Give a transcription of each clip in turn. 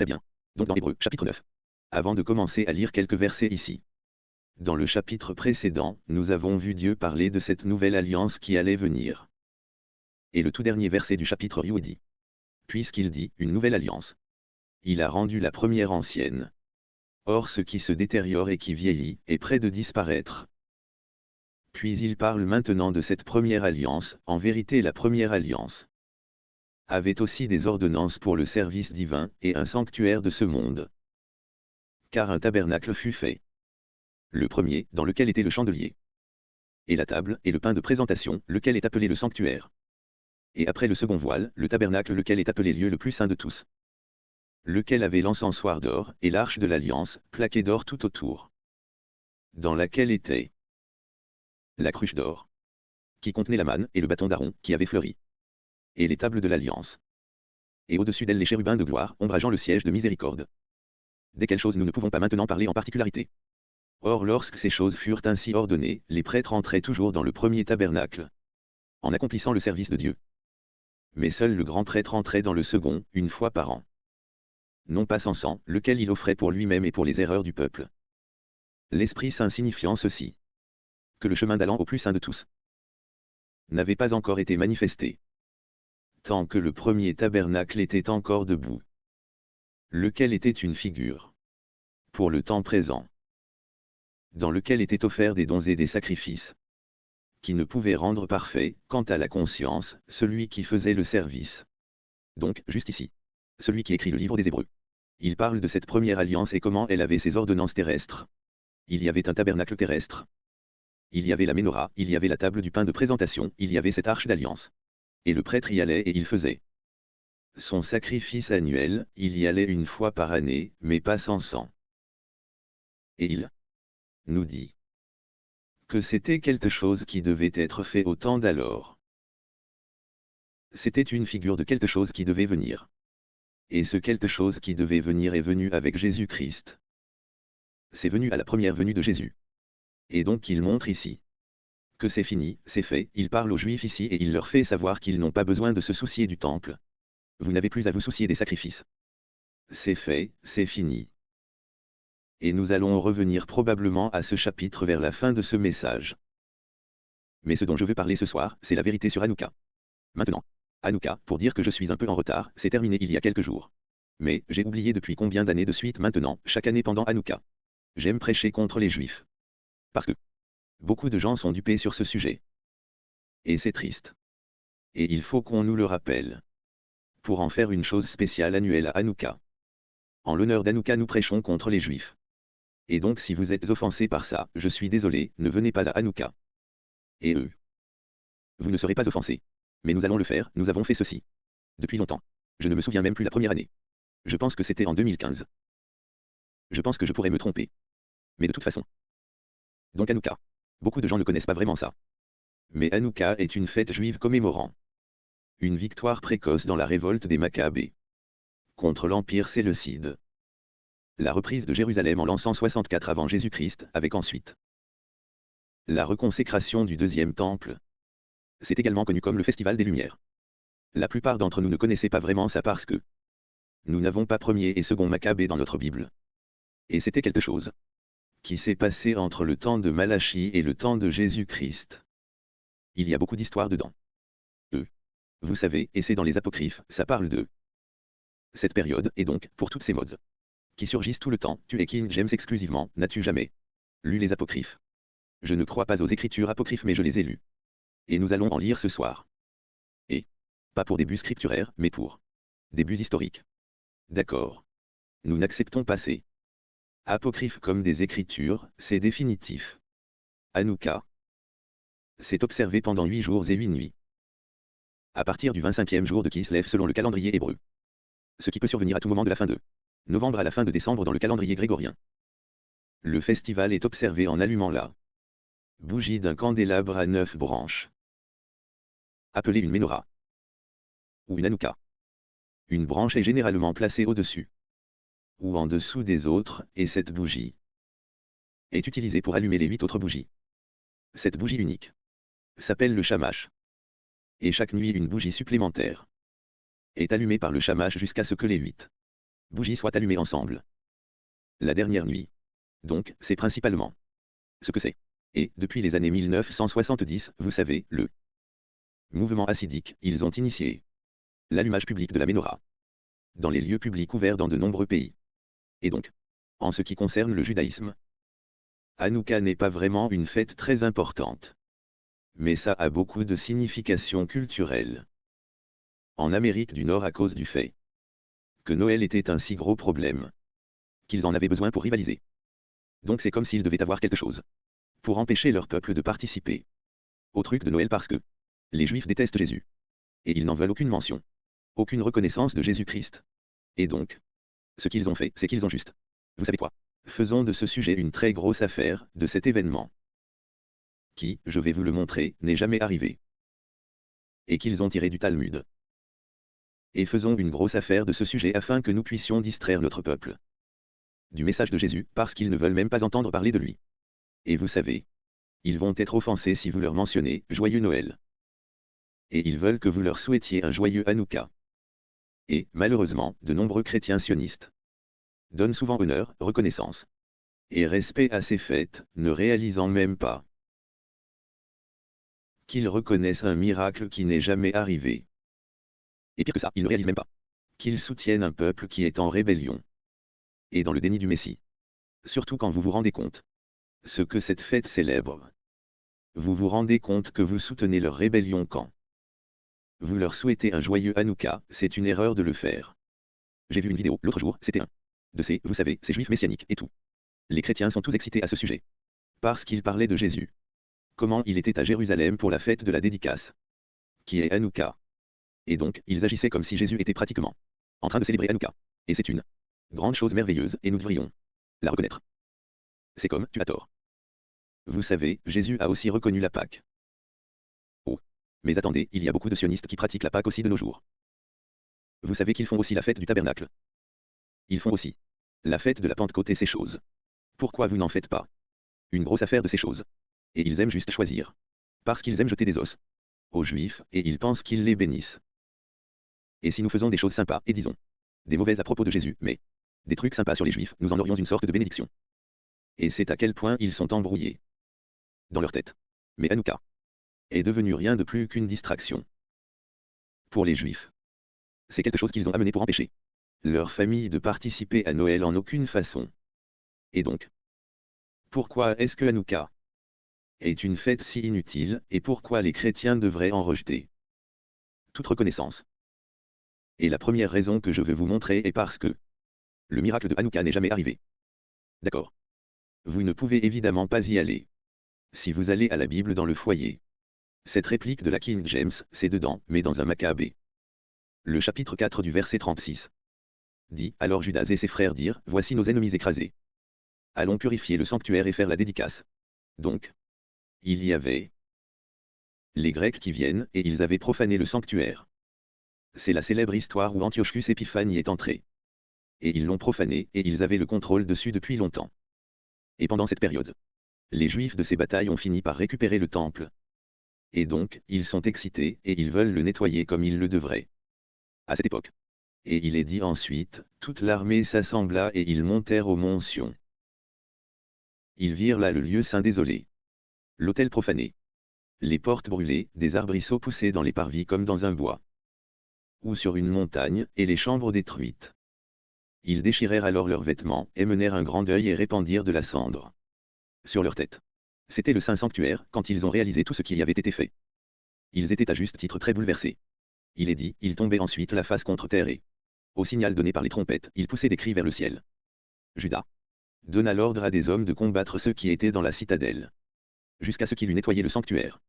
Très bien. Donc dans Hébreu, chapitre 9. Avant de commencer à lire quelques versets ici. Dans le chapitre précédent, nous avons vu Dieu parler de cette nouvelle alliance qui allait venir. Et le tout dernier verset du chapitre 8 dit. Puisqu'il dit, une nouvelle alliance. Il a rendu la première ancienne. Or ce qui se détériore et qui vieillit, est près de disparaître. Puis il parle maintenant de cette première alliance, en vérité la première alliance avait aussi des ordonnances pour le service divin, et un sanctuaire de ce monde. Car un tabernacle fut fait. Le premier, dans lequel était le chandelier. Et la table, et le pain de présentation, lequel est appelé le sanctuaire. Et après le second voile, le tabernacle lequel est appelé lieu le plus saint de tous. Lequel avait l'encensoir d'or, et l'arche de l'alliance, plaquée d'or tout autour. Dans laquelle était la cruche d'or, qui contenait la manne, et le bâton d'Aaron, qui avait fleuri et les tables de l'Alliance. Et au-dessus d'elles les chérubins de gloire, ombrageant le siège de miséricorde. Dès quelles choses nous ne pouvons pas maintenant parler en particularité. Or lorsque ces choses furent ainsi ordonnées, les prêtres entraient toujours dans le premier tabernacle, en accomplissant le service de Dieu. Mais seul le grand prêtre entrait dans le second, une fois par an. Non pas sans sang, lequel il offrait pour lui-même et pour les erreurs du peuple. L'Esprit Saint signifiant ceci. Que le chemin d'allant au plus saint de tous n'avait pas encore été manifesté tant que le premier tabernacle était encore debout. Lequel était une figure. Pour le temps présent. Dans lequel étaient offerts des dons et des sacrifices. Qui ne pouvaient rendre parfait, quant à la conscience, celui qui faisait le service. Donc, juste ici. Celui qui écrit le livre des Hébreux. Il parle de cette première alliance et comment elle avait ses ordonnances terrestres. Il y avait un tabernacle terrestre. Il y avait la menorah, il y avait la table du pain de présentation, il y avait cette arche d'alliance. Et le prêtre y allait et il faisait. Son sacrifice annuel, il y allait une fois par année, mais pas sans sang. Et il nous dit que c'était quelque chose qui devait être fait au temps d'alors. C'était une figure de quelque chose qui devait venir. Et ce quelque chose qui devait venir est venu avec Jésus-Christ. C'est venu à la première venue de Jésus. Et donc il montre ici que c'est fini, c'est fait, il parle aux Juifs ici et il leur fait savoir qu'ils n'ont pas besoin de se soucier du temple. Vous n'avez plus à vous soucier des sacrifices. C'est fait, c'est fini. Et nous allons revenir probablement à ce chapitre vers la fin de ce message. Mais ce dont je veux parler ce soir, c'est la vérité sur Hanouka. Maintenant, Hanouka, pour dire que je suis un peu en retard, c'est terminé il y a quelques jours. Mais, j'ai oublié depuis combien d'années de suite maintenant, chaque année pendant Hanouka. J'aime prêcher contre les Juifs. Parce que, Beaucoup de gens sont dupés sur ce sujet. Et c'est triste. Et il faut qu'on nous le rappelle. Pour en faire une chose spéciale annuelle à Hanouka. En l'honneur d'Hanouka nous prêchons contre les Juifs. Et donc si vous êtes offensés par ça, je suis désolé, ne venez pas à Hanouka. Et eux. Vous ne serez pas offensés. Mais nous allons le faire, nous avons fait ceci. Depuis longtemps. Je ne me souviens même plus la première année. Je pense que c'était en 2015. Je pense que je pourrais me tromper. Mais de toute façon. Donc Hanouka. Beaucoup de gens ne connaissent pas vraiment ça. Mais Hanouka est une fête juive commémorant une victoire précoce dans la révolte des Maccabées contre l'Empire séleucide. La reprise de Jérusalem en l'an 164 avant Jésus-Christ, avec ensuite la reconsécration du deuxième temple. C'est également connu comme le Festival des Lumières. La plupart d'entre nous ne connaissaient pas vraiment ça parce que nous n'avons pas premier et second Maccabée dans notre Bible. Et c'était quelque chose qui s'est passé entre le temps de Malachie et le temps de Jésus-Christ. Il y a beaucoup d'histoires dedans. Eux. Vous savez, et c'est dans les apocryphes, ça parle de cette période, et donc, pour toutes ces modes qui surgissent tout le temps, tu es King James exclusivement, n'as-tu jamais lu les apocryphes? Je ne crois pas aux écritures apocryphes mais je les ai lues. Et nous allons en lire ce soir. Et pas pour des buts scripturaires, mais pour des buts historiques. D'accord. Nous n'acceptons pas ces Apocryphe comme des Écritures, c'est définitif. Hanouka. C'est observé pendant huit jours et huit nuits. À partir du 25e jour de Kislev selon le calendrier hébreu. Ce qui peut survenir à tout moment de la fin de novembre à la fin de décembre dans le calendrier grégorien. Le festival est observé en allumant la bougie d'un candélabre à neuf branches. Appelée une menorah. Ou une Hanouka. Une branche est généralement placée au-dessus ou en dessous des autres, et cette bougie est utilisée pour allumer les huit autres bougies. Cette bougie unique s'appelle le shamash. Et chaque nuit une bougie supplémentaire est allumée par le shamash jusqu'à ce que les huit bougies soient allumées ensemble. La dernière nuit. Donc, c'est principalement ce que c'est. Et, depuis les années 1970, vous savez, le mouvement acidique, ils ont initié l'allumage public de la menorah dans les lieux publics ouverts dans de nombreux pays. Et donc, en ce qui concerne le judaïsme, Hanouka n'est pas vraiment une fête très importante. Mais ça a beaucoup de signification culturelle. En Amérique du Nord à cause du fait que Noël était un si gros problème qu'ils en avaient besoin pour rivaliser. Donc c'est comme s'ils devaient avoir quelque chose pour empêcher leur peuple de participer au truc de Noël parce que les Juifs détestent Jésus. Et ils n'en veulent aucune mention, aucune reconnaissance de Jésus-Christ. Et donc, ce qu'ils ont fait, c'est qu'ils ont juste. Vous savez quoi? Faisons de ce sujet une très grosse affaire, de cet événement. Qui, je vais vous le montrer, n'est jamais arrivé. Et qu'ils ont tiré du Talmud. Et faisons une grosse affaire de ce sujet afin que nous puissions distraire notre peuple. Du message de Jésus, parce qu'ils ne veulent même pas entendre parler de lui. Et vous savez, ils vont être offensés si vous leur mentionnez « Joyeux Noël ». Et ils veulent que vous leur souhaitiez un joyeux Hanouka. Et, malheureusement, de nombreux chrétiens sionistes donnent souvent honneur, reconnaissance et respect à ces fêtes, ne réalisant même pas qu'ils reconnaissent un miracle qui n'est jamais arrivé. Et pire que ça, ils ne réalisent même pas qu'ils soutiennent un peuple qui est en rébellion et dans le déni du Messie. Surtout quand vous vous rendez compte ce que cette fête célèbre. Vous vous rendez compte que vous soutenez leur rébellion quand vous leur souhaitez un joyeux Hanouka, c'est une erreur de le faire. J'ai vu une vidéo l'autre jour, c'était un de ces, vous savez, ces juifs messianiques et tout. Les chrétiens sont tous excités à ce sujet. Parce qu'ils parlaient de Jésus. Comment il était à Jérusalem pour la fête de la dédicace. Qui est Hanouka. Et donc, ils agissaient comme si Jésus était pratiquement en train de célébrer Hanouka. Et c'est une grande chose merveilleuse, et nous devrions la reconnaître. C'est comme, tu as tort. Vous savez, Jésus a aussi reconnu la Pâque. Mais attendez, il y a beaucoup de sionistes qui pratiquent la Pâque aussi de nos jours. Vous savez qu'ils font aussi la fête du tabernacle. Ils font aussi la fête de la Pentecôte et ces choses. Pourquoi vous n'en faites pas? Une grosse affaire de ces choses. Et ils aiment juste choisir. Parce qu'ils aiment jeter des os aux Juifs, et ils pensent qu'ils les bénissent. Et si nous faisons des choses sympas, et disons, des mauvaises à propos de Jésus, mais des trucs sympas sur les Juifs, nous en aurions une sorte de bénédiction et c'est à quel point ils sont embrouillés. Dans leur tête. Mais Hanouka est devenu rien de plus qu'une distraction. Pour les Juifs. C'est quelque chose qu'ils ont amené pour empêcher leur famille de participer à Noël en aucune façon. Et donc, pourquoi est-ce que Hanouka est une fête si inutile, et pourquoi les chrétiens devraient en rejeter Toute reconnaissance? Et la première raison que je veux vous montrer est parce que le miracle de Hanouka n'est jamais arrivé. D'accord? Vous ne pouvez évidemment pas y aller. Si vous allez à la Bible dans le foyer. Cette réplique de la King James, c'est dedans, mais dans un Maccabée. Le chapitre 4 du verset 36. Dit, alors Judas et ses frères dirent, Voici nos ennemis écrasés. Allons purifier le sanctuaire et faire la dédicace. Donc, il y avait les Grecs qui viennent, et ils avaient profané le sanctuaire. C'est la célèbre histoire où Antiochus Épiphane est entré. Et ils l'ont profané, et ils avaient le contrôle dessus depuis longtemps et pendant cette période. Les Juifs de ces batailles ont fini par récupérer le temple. Et donc, ils sont excités, et ils veulent le nettoyer comme ils le devraient. À cette époque. Et il est dit ensuite, toute l'armée s'assembla et ils montèrent au mont Sion. Ils virent là le lieu saint désolé. L'autel profané. Les portes brûlées, des arbrisseaux poussés dans les parvis comme dans un bois. Ou sur une montagne, et les chambres détruites. Ils déchirèrent alors leurs vêtements, et menèrent un grand deuil et répandirent de la cendre sur leur tête. C'était le saint sanctuaire, quand ils ont réalisé tout ce qui y avait été fait. Ils étaient à juste titre très bouleversés. Il est dit, ils tombaient ensuite la face contre terre et, au signal donné par les trompettes, ils poussaient des cris vers le ciel. Judas donna l'ordre à des hommes de combattre ceux qui étaient dans la citadelle, jusqu'à ce qu'il eût nettoyé le sanctuaire.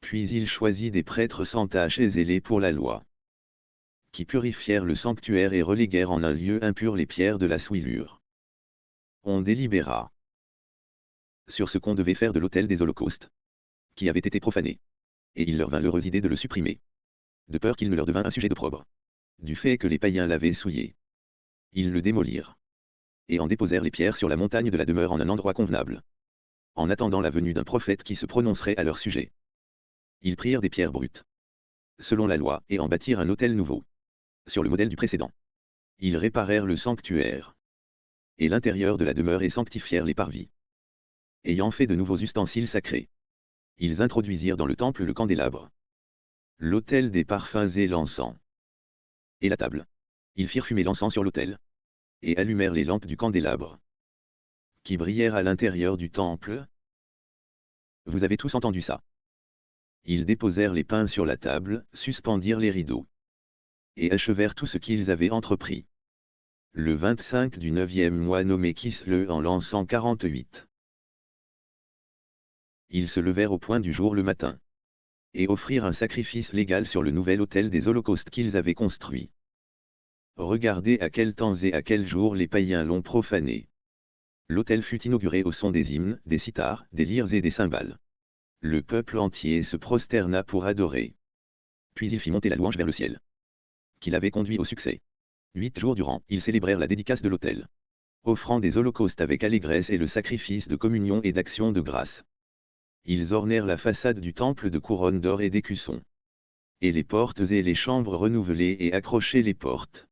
Puis il choisit des prêtres sans tache et zélés pour la loi qui purifièrent le sanctuaire et reléguèrent en un lieu impur les pierres de la souillure. On délibéra sur ce qu'on devait faire de l'autel des holocaustes, qui avait été profané. Et il leur vint l'heureuse idée de le supprimer, de peur qu'il ne leur devint un sujet d'opprobre, du fait que les païens l'avaient souillé. Ils le démolirent, et en déposèrent les pierres sur la montagne de la demeure en un endroit convenable, en attendant la venue d'un prophète qui se prononcerait à leur sujet. Ils prirent des pierres brutes, selon la loi, et en bâtirent un autel nouveau sur le modèle du précédent. Ils réparèrent le sanctuaire. Et l'intérieur de la demeure et sanctifièrent les parvis. Ayant fait de nouveaux ustensiles sacrés. Ils introduisirent dans le temple le candélabre. L'autel des parfums et l'encens. Et la table. Ils firent fumer l'encens sur l'autel. Et allumèrent les lampes du candélabre. Qui brillèrent à l'intérieur du temple. Vous avez tous entendu ça. Ils déposèrent les pains sur la table, suspendirent les rideaux et achevèrent tout ce qu'ils avaient entrepris. Le 25 du neuvième mois nommé Kisle en l'an 148. Ils se levèrent au point du jour le matin. Et offrirent un sacrifice légal sur le nouvel autel des holocaustes qu'ils avaient construit. Regardez à quel temps et à quel jour les païens l'ont profané. L'autel fut inauguré au son des hymnes, des cithars, des lyres et des cymbales. Le peuple entier se prosterna pour adorer. Puis il fit monter la louange vers le ciel qu'il avait conduit au succès. Huit jours durant, ils célébrèrent la dédicace de l'autel. Offrant des holocaustes avec allégresse et le sacrifice de communion et d'action de grâce. Ils ornèrent la façade du temple de couronnes d'or et d'écussons. Et les portes et les chambres renouvelées et accrochaient les portes.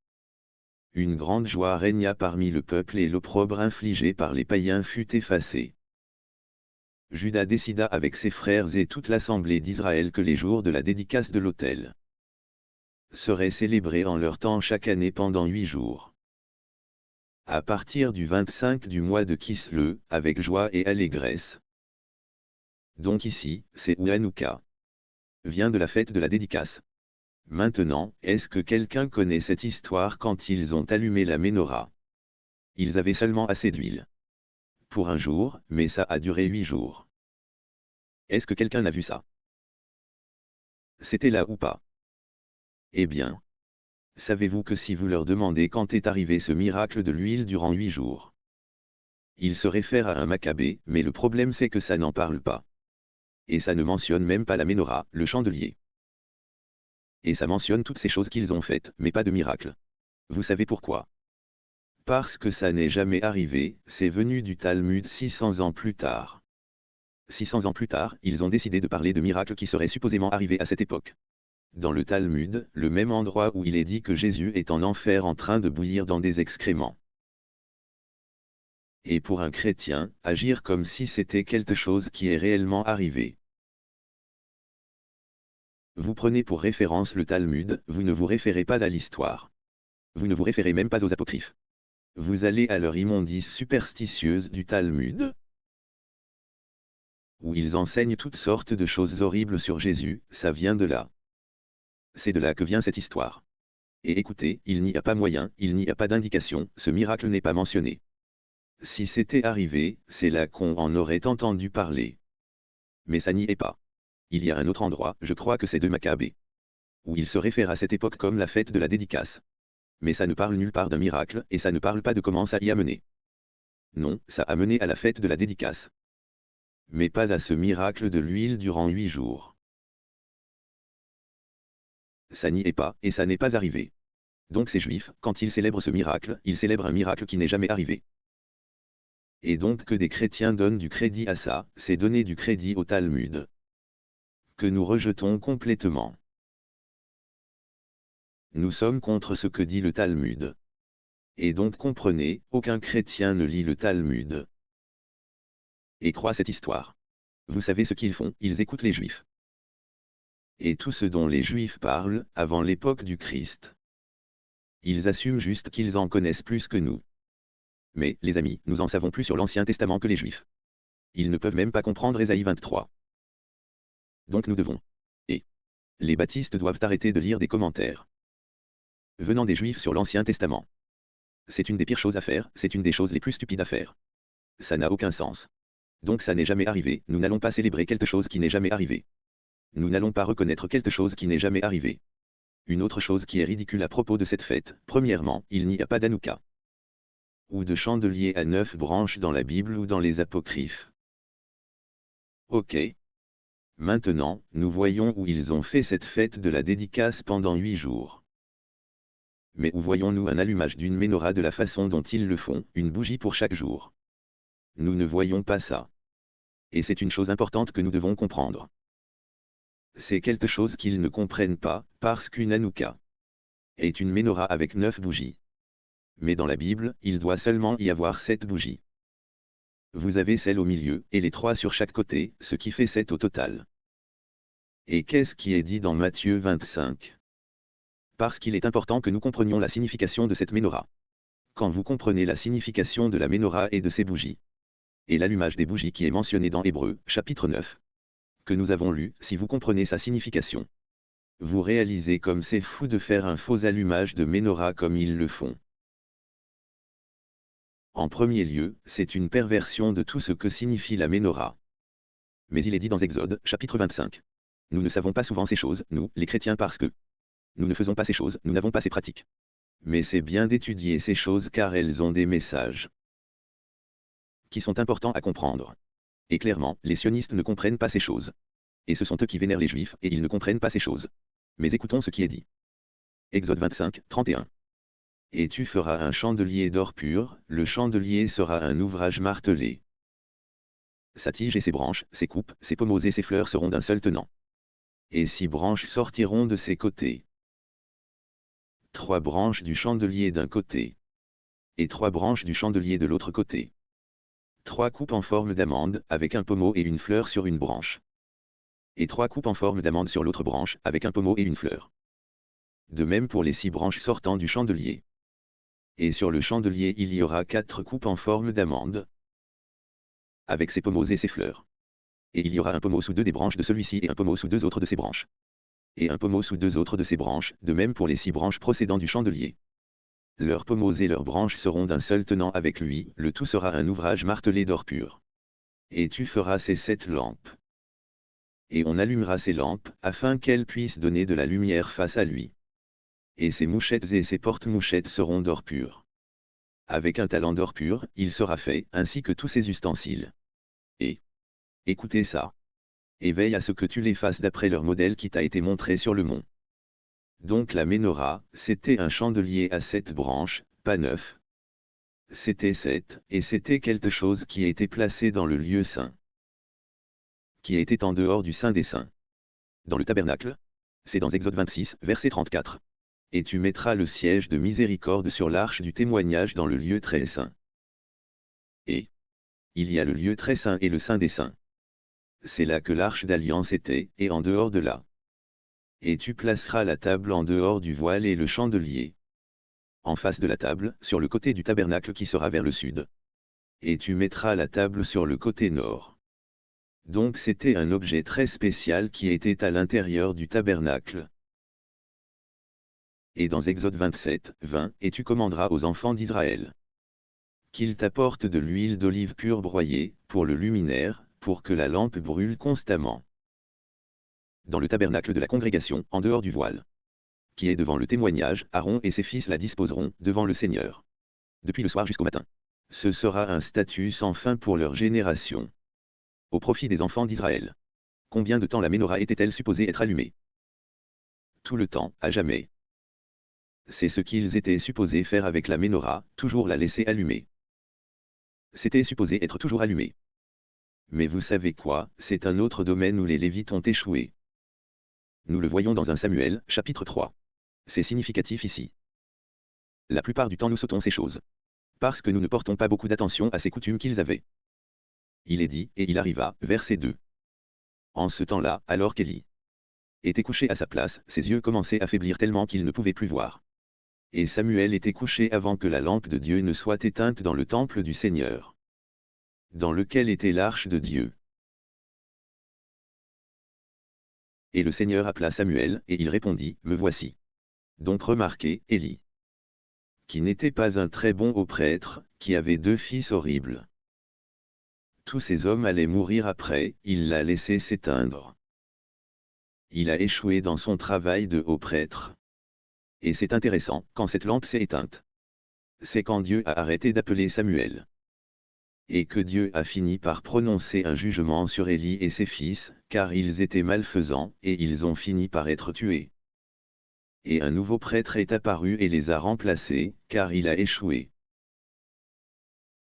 Une grande joie régna parmi le peuple et l'opprobre infligé par les païens fut effacé. Judas décida avec ses frères et toute l'assemblée d'Israël que les jours de la dédicace de l'autel serait célébré en leur temps chaque année pendant huit jours. À partir du 25 du mois de Kisle, avec joie et allégresse. Donc ici, c'est Ouanouka. Vient de la fête de la dédicace. Maintenant, est-ce que quelqu'un connaît cette histoire quand ils ont allumé la menorah? Ils avaient seulement assez d'huile. Pour un jour, mais ça a duré huit jours. Est-ce que quelqu'un a vu ça? C'était là ou pas? Eh bien. Savez-vous que si vous leur demandez quand est arrivé ce miracle de l'huile durant huit jours Ils se réfèrent à un Maccabée, mais le problème c'est que ça n'en parle pas. Et ça ne mentionne même pas la menorah, le chandelier. Et ça mentionne toutes ces choses qu'ils ont faites, mais pas de miracle. Vous savez pourquoi? Parce que ça n'est jamais arrivé, c'est venu du Talmud 600 ans plus tard. 600 ans plus tard, ils ont décidé de parler de miracles qui seraient supposément arrivés à cette époque dans le Talmud, le même endroit où il est dit que Jésus est en enfer en train de bouillir dans des excréments. Et pour un chrétien, agir comme si c'était quelque chose qui est réellement arrivé. Vous prenez pour référence le Talmud, vous ne vous référez pas à l'histoire. Vous ne vous référez même pas aux apocryphes. Vous allez à leur immondice superstitieuse du Talmud, où ils enseignent toutes sortes de choses horribles sur Jésus, ça vient de là. C'est de là que vient cette histoire. Et écoutez, il n'y a pas moyen, il n'y a pas d'indication, ce miracle n'est pas mentionné. Si c'était arrivé, c'est là qu'on en aurait entendu parler. Mais ça n'y est pas. Il y a un autre endroit, je crois que c'est de Maccabée. Où il se réfère à cette époque comme la fête de la dédicace. Mais ça ne parle nulle part d'un miracle, et ça ne parle pas de comment ça y a mené. Non, ça a mené à la fête de la dédicace. Mais pas à ce miracle de l'huile durant huit jours ça n'y est pas, et ça n'est pas arrivé. Donc ces juifs, quand ils célèbrent ce miracle, ils célèbrent un miracle qui n'est jamais arrivé. Et donc que des chrétiens donnent du crédit à ça, c'est donner du crédit au Talmud. Que nous rejetons complètement. Nous sommes contre ce que dit le Talmud. Et donc comprenez, aucun chrétien ne lit le Talmud. Et croit cette histoire. Vous savez ce qu'ils font, ils écoutent les juifs et tout ce dont les Juifs parlent, avant l'époque du Christ. Ils assument juste qu'ils en connaissent plus que nous. Mais, les amis, nous en savons plus sur l'Ancien Testament que les Juifs. Ils ne peuvent même pas comprendre Ésaïe 23. Donc nous devons. Et. Les baptistes doivent arrêter de lire des commentaires. Venant des Juifs sur l'Ancien Testament. C'est une des pires choses à faire, c'est une des choses les plus stupides à faire. Ça n'a aucun sens. Donc ça n'est jamais arrivé, nous n'allons pas célébrer quelque chose qui n'est jamais arrivé nous n'allons pas reconnaître quelque chose qui n'est jamais arrivé. Une autre chose qui est ridicule à propos de cette fête, premièrement, il n'y a pas d'Anouka. Ou de chandelier à neuf branches dans la Bible ou dans les apocryphes. Ok. Maintenant, nous voyons où ils ont fait cette fête de la dédicace pendant huit jours. Mais où voyons-nous un allumage d'une menorah de la façon dont ils le font, une bougie pour chaque jour? Nous ne voyons pas ça. Et c'est une chose importante que nous devons comprendre c'est quelque chose qu'ils ne comprennent pas, parce qu'une Hanouka est une menorah avec neuf bougies. Mais dans la Bible, il doit seulement y avoir sept bougies. Vous avez celle au milieu, et les trois sur chaque côté, ce qui fait sept au total. Et qu'est-ce qui est dit dans Matthieu 25 Parce qu'il est important que nous comprenions la signification de cette menorah. Quand vous comprenez la signification de la menorah et de ses bougies, et l'allumage des bougies qui est mentionné dans Hébreu, chapitre 9, que nous avons lu, si vous comprenez sa signification, vous réalisez comme c'est fou de faire un faux allumage de menorah comme ils le font. En premier lieu, c'est une perversion de tout ce que signifie la menorah. Mais il est dit dans Exode, chapitre 25. Nous ne savons pas souvent ces choses, nous, les chrétiens, parce que nous ne faisons pas ces choses, nous n'avons pas ces pratiques. Mais c'est bien d'étudier ces choses car elles ont des messages qui sont importants à comprendre. Et clairement, les sionistes ne comprennent pas ces choses. Et ce sont eux qui vénèrent les juifs, et ils ne comprennent pas ces choses. Mais écoutons ce qui est dit. Exode 25, 31. Et tu feras un chandelier d'or pur, le chandelier sera un ouvrage martelé. Sa tige et ses branches, ses coupes, ses pommeaux et ses fleurs seront d'un seul tenant. Et six branches sortiront de ses côtés. Trois branches du chandelier d'un côté. Et trois branches du chandelier de l'autre côté. Trois coupes en forme d'amande, avec un pommeau et une fleur sur une branche. Et trois coupes en forme d'amande sur l'autre branche, avec un pommeau et une fleur. De même pour les six branches sortant du chandelier. Et sur le chandelier il y aura quatre coupes en forme d'amande, avec ses pommeaux et ses fleurs. Et il y aura un pommeau sous deux des branches de celui-ci et un pommeau sous deux autres de ses branches. Et un pommeau sous deux autres de ses branches, de même pour les six branches procédant du chandelier. Leurs pommeaux et leurs branches seront d'un seul tenant avec lui, le tout sera un ouvrage martelé d'or pur. Et tu feras ces sept lampes. Et on allumera ces lampes, afin qu'elles puissent donner de la lumière face à lui. Et ses mouchettes et ses porte-mouchettes seront d'or pur. Avec un talent d'or pur, il sera fait, ainsi que tous ses ustensiles. Et écoutez ça. Et veille à ce que tu les fasses d'après leur modèle qui t'a été montré sur le mont. Donc la menorah, c'était un chandelier à sept branches, pas neuf. C'était sept, et c'était quelque chose qui était placé dans le lieu saint. Qui était en dehors du Saint des Saints. Dans le tabernacle. C'est dans Exode 26, verset 34. Et tu mettras le siège de miséricorde sur l'arche du témoignage dans le lieu très saint. Et il y a le lieu très saint et le Saint des Saints. C'est là que l'arche d'alliance était, et en dehors de là, et tu placeras la table en dehors du voile et le chandelier. En face de la table, sur le côté du tabernacle qui sera vers le sud. Et tu mettras la table sur le côté nord. Donc c'était un objet très spécial qui était à l'intérieur du tabernacle. Et dans Exode 27, 20, et tu commanderas aux enfants d'Israël qu'ils t'apportent de l'huile d'olive pure broyée, pour le luminaire, pour que la lampe brûle constamment dans le tabernacle de la congrégation, en dehors du voile. Qui est devant le témoignage, Aaron et ses fils la disposeront, devant le Seigneur. Depuis le soir jusqu'au matin. Ce sera un statut sans fin pour leur génération. Au profit des enfants d'Israël. Combien de temps la menorah était-elle supposée être allumée? Tout le temps, à jamais. C'est ce qu'ils étaient supposés faire avec la menorah, toujours la laisser allumer. C'était supposé être toujours allumé. Mais vous savez quoi, c'est un autre domaine où les Lévites ont échoué. Nous le voyons dans un Samuel, chapitre 3. C'est significatif ici. La plupart du temps nous sautons ces choses. Parce que nous ne portons pas beaucoup d'attention à ces coutumes qu'ils avaient. Il est dit, et il arriva, verset 2. En ce temps-là, alors qu'Élie était couché à sa place, ses yeux commençaient à faiblir tellement qu'il ne pouvait plus voir. Et Samuel était couché avant que la lampe de Dieu ne soit éteinte dans le temple du Seigneur. Dans lequel était l'arche de Dieu. Et le Seigneur appela Samuel, et il répondit, Me voici. Donc remarquez, Élie, qui n'était pas un très bon haut prêtre, qui avait deux fils horribles. Tous ces hommes allaient mourir après, il l'a laissé s'éteindre. Il a échoué dans son travail de haut prêtre. Et c'est intéressant, quand cette lampe s'est éteinte. C'est quand Dieu a arrêté d'appeler Samuel et que Dieu a fini par prononcer un jugement sur Élie et ses fils, car ils étaient malfaisants, et ils ont fini par être tués. Et un nouveau prêtre est apparu et les a remplacés, car il a échoué.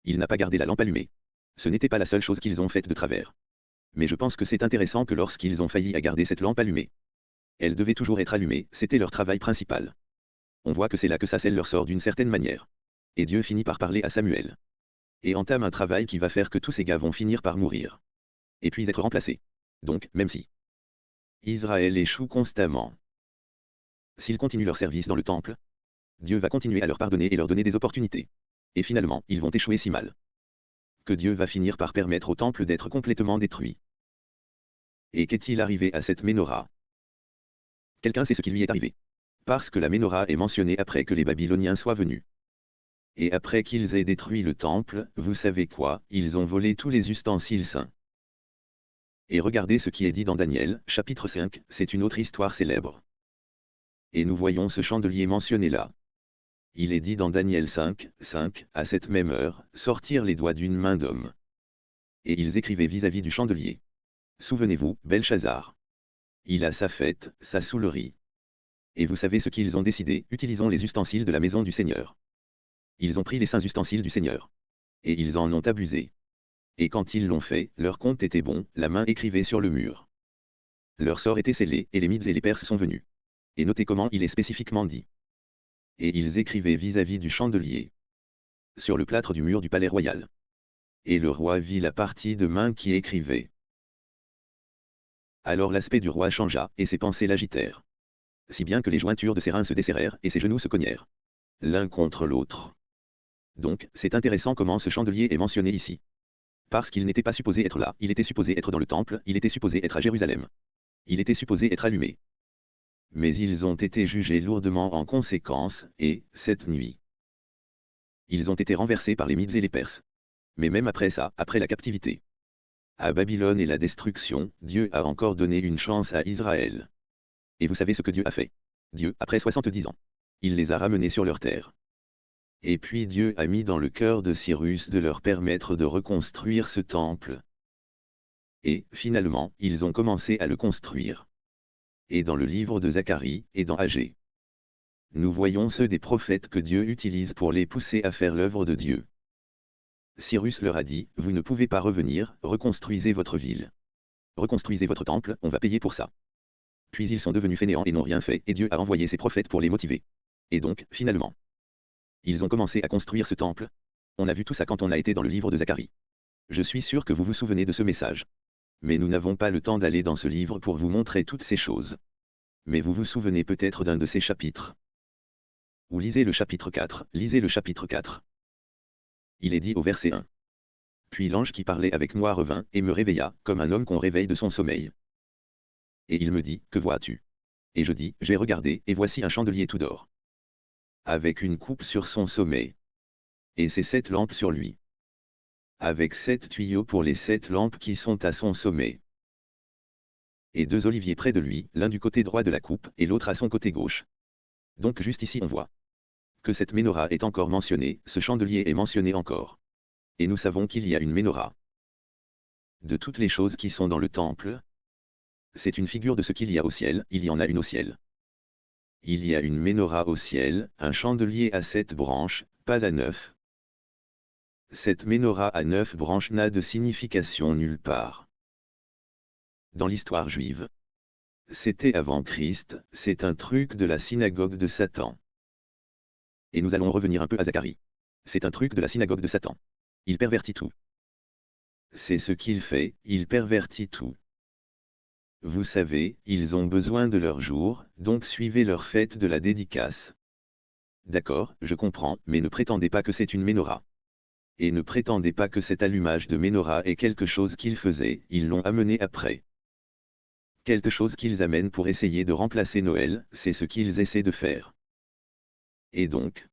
Il n'a pas gardé la lampe allumée. Ce n'était pas la seule chose qu'ils ont faite de travers. Mais je pense que c'est intéressant que lorsqu'ils ont failli à garder cette lampe allumée, elle devait toujours être allumée, c'était leur travail principal. On voit que c'est là que ça scelle leur sort d'une certaine manière. Et Dieu finit par parler à Samuel. Et entame un travail qui va faire que tous ces gars vont finir par mourir. Et puis être remplacés. Donc, même si Israël échoue constamment. S'ils continuent leur service dans le temple, Dieu va continuer à leur pardonner et leur donner des opportunités. Et finalement, ils vont échouer si mal. Que Dieu va finir par permettre au temple d'être complètement détruit. Et qu'est-il arrivé à cette menorah? Quelqu'un sait ce qui lui est arrivé. Parce que la menorah est mentionnée après que les Babyloniens soient venus. Et après qu'ils aient détruit le temple, vous savez quoi, ils ont volé tous les ustensiles saints. Et regardez ce qui est dit dans Daniel, chapitre 5, c'est une autre histoire célèbre. Et nous voyons ce chandelier mentionné là. Il est dit dans Daniel 5, 5, à cette même heure, sortir les doigts d'une main d'homme. Et ils écrivaient vis-à-vis du chandelier. Souvenez-vous, Belshazzar. Il a sa fête, sa soulerie. Et vous savez ce qu'ils ont décidé, utilisons les ustensiles de la maison du Seigneur. Ils ont pris les saints ustensiles du Seigneur. Et ils en ont abusé. Et quand ils l'ont fait, leur compte était bon, la main écrivait sur le mur. Leur sort était scellé, et les Mides et les Perses sont venus. Et notez comment il est spécifiquement dit. Et ils écrivaient vis-à-vis du chandelier. Sur le plâtre du mur du palais royal. Et le roi vit la partie de main qui écrivait. Alors l'aspect du roi changea, et ses pensées l'agitèrent. Si bien que les jointures de ses reins se desserrèrent, et ses genoux se cognèrent. L'un contre l'autre. Donc, c'est intéressant comment ce chandelier est mentionné ici. Parce qu'il n'était pas supposé être là, il était supposé être dans le temple, il était supposé être à Jérusalem. Il était supposé être allumé. Mais ils ont été jugés lourdement en conséquence, et, cette nuit, ils ont été renversés par les Mides et les Perses. Mais même après ça, après la captivité, à Babylone et la destruction, Dieu a encore donné une chance à Israël. Et vous savez ce que Dieu a fait Dieu, après 70 ans, il les a ramenés sur leur terre. Et puis Dieu a mis dans le cœur de Cyrus de leur permettre de reconstruire ce temple. Et, finalement, ils ont commencé à le construire. Et dans le livre de Zacharie, et dans Agé. Nous voyons ceux des prophètes que Dieu utilise pour les pousser à faire l'œuvre de Dieu. Cyrus leur a dit, vous ne pouvez pas revenir, reconstruisez votre ville. Reconstruisez votre temple, on va payer pour ça. Puis ils sont devenus fainéants et n'ont rien fait, et Dieu a envoyé ses prophètes pour les motiver. Et donc, finalement, ils ont commencé à construire ce temple. On a vu tout ça quand on a été dans le livre de Zacharie. Je suis sûr que vous vous souvenez de ce message. Mais nous n'avons pas le temps d'aller dans ce livre pour vous montrer toutes ces choses. Mais vous vous souvenez peut-être d'un de ces chapitres. Ou lisez le chapitre 4, lisez le chapitre 4. Il est dit au verset 1. Puis l'ange qui parlait avec moi revint, et me réveilla, comme un homme qu'on réveille de son sommeil. Et il me dit, Que vois-tu? Et je dis, J'ai regardé, et voici un chandelier tout d'or avec une coupe sur son sommet. Et ses sept lampes sur lui. Avec sept tuyaux pour les sept lampes qui sont à son sommet. Et deux oliviers près de lui, l'un du côté droit de la coupe, et l'autre à son côté gauche. Donc juste ici on voit que cette menorah est encore mentionnée, ce chandelier est mentionné encore. Et nous savons qu'il y a une menorah. De toutes les choses qui sont dans le temple, c'est une figure de ce qu'il y a au ciel, il y en a une au ciel il y a une menorah au ciel, un chandelier à sept branches, pas à neuf. Cette menorah à neuf branches n'a de signification nulle part. Dans l'histoire juive, c'était avant Christ, c'est un truc de la synagogue de Satan. Et nous allons revenir un peu à Zacharie. C'est un truc de la synagogue de Satan. Il pervertit tout. C'est ce qu'il fait, il pervertit tout. Vous savez, ils ont besoin de leur jour, donc suivez leur fête de la dédicace. D'accord, je comprends, mais ne prétendez pas que c'est une menorah. Et ne prétendez pas que cet allumage de menorah est quelque chose qu'ils faisaient, ils l'ont amené après. Quelque chose qu'ils amènent pour essayer de remplacer Noël, c'est ce qu'ils essaient de faire. Et donc?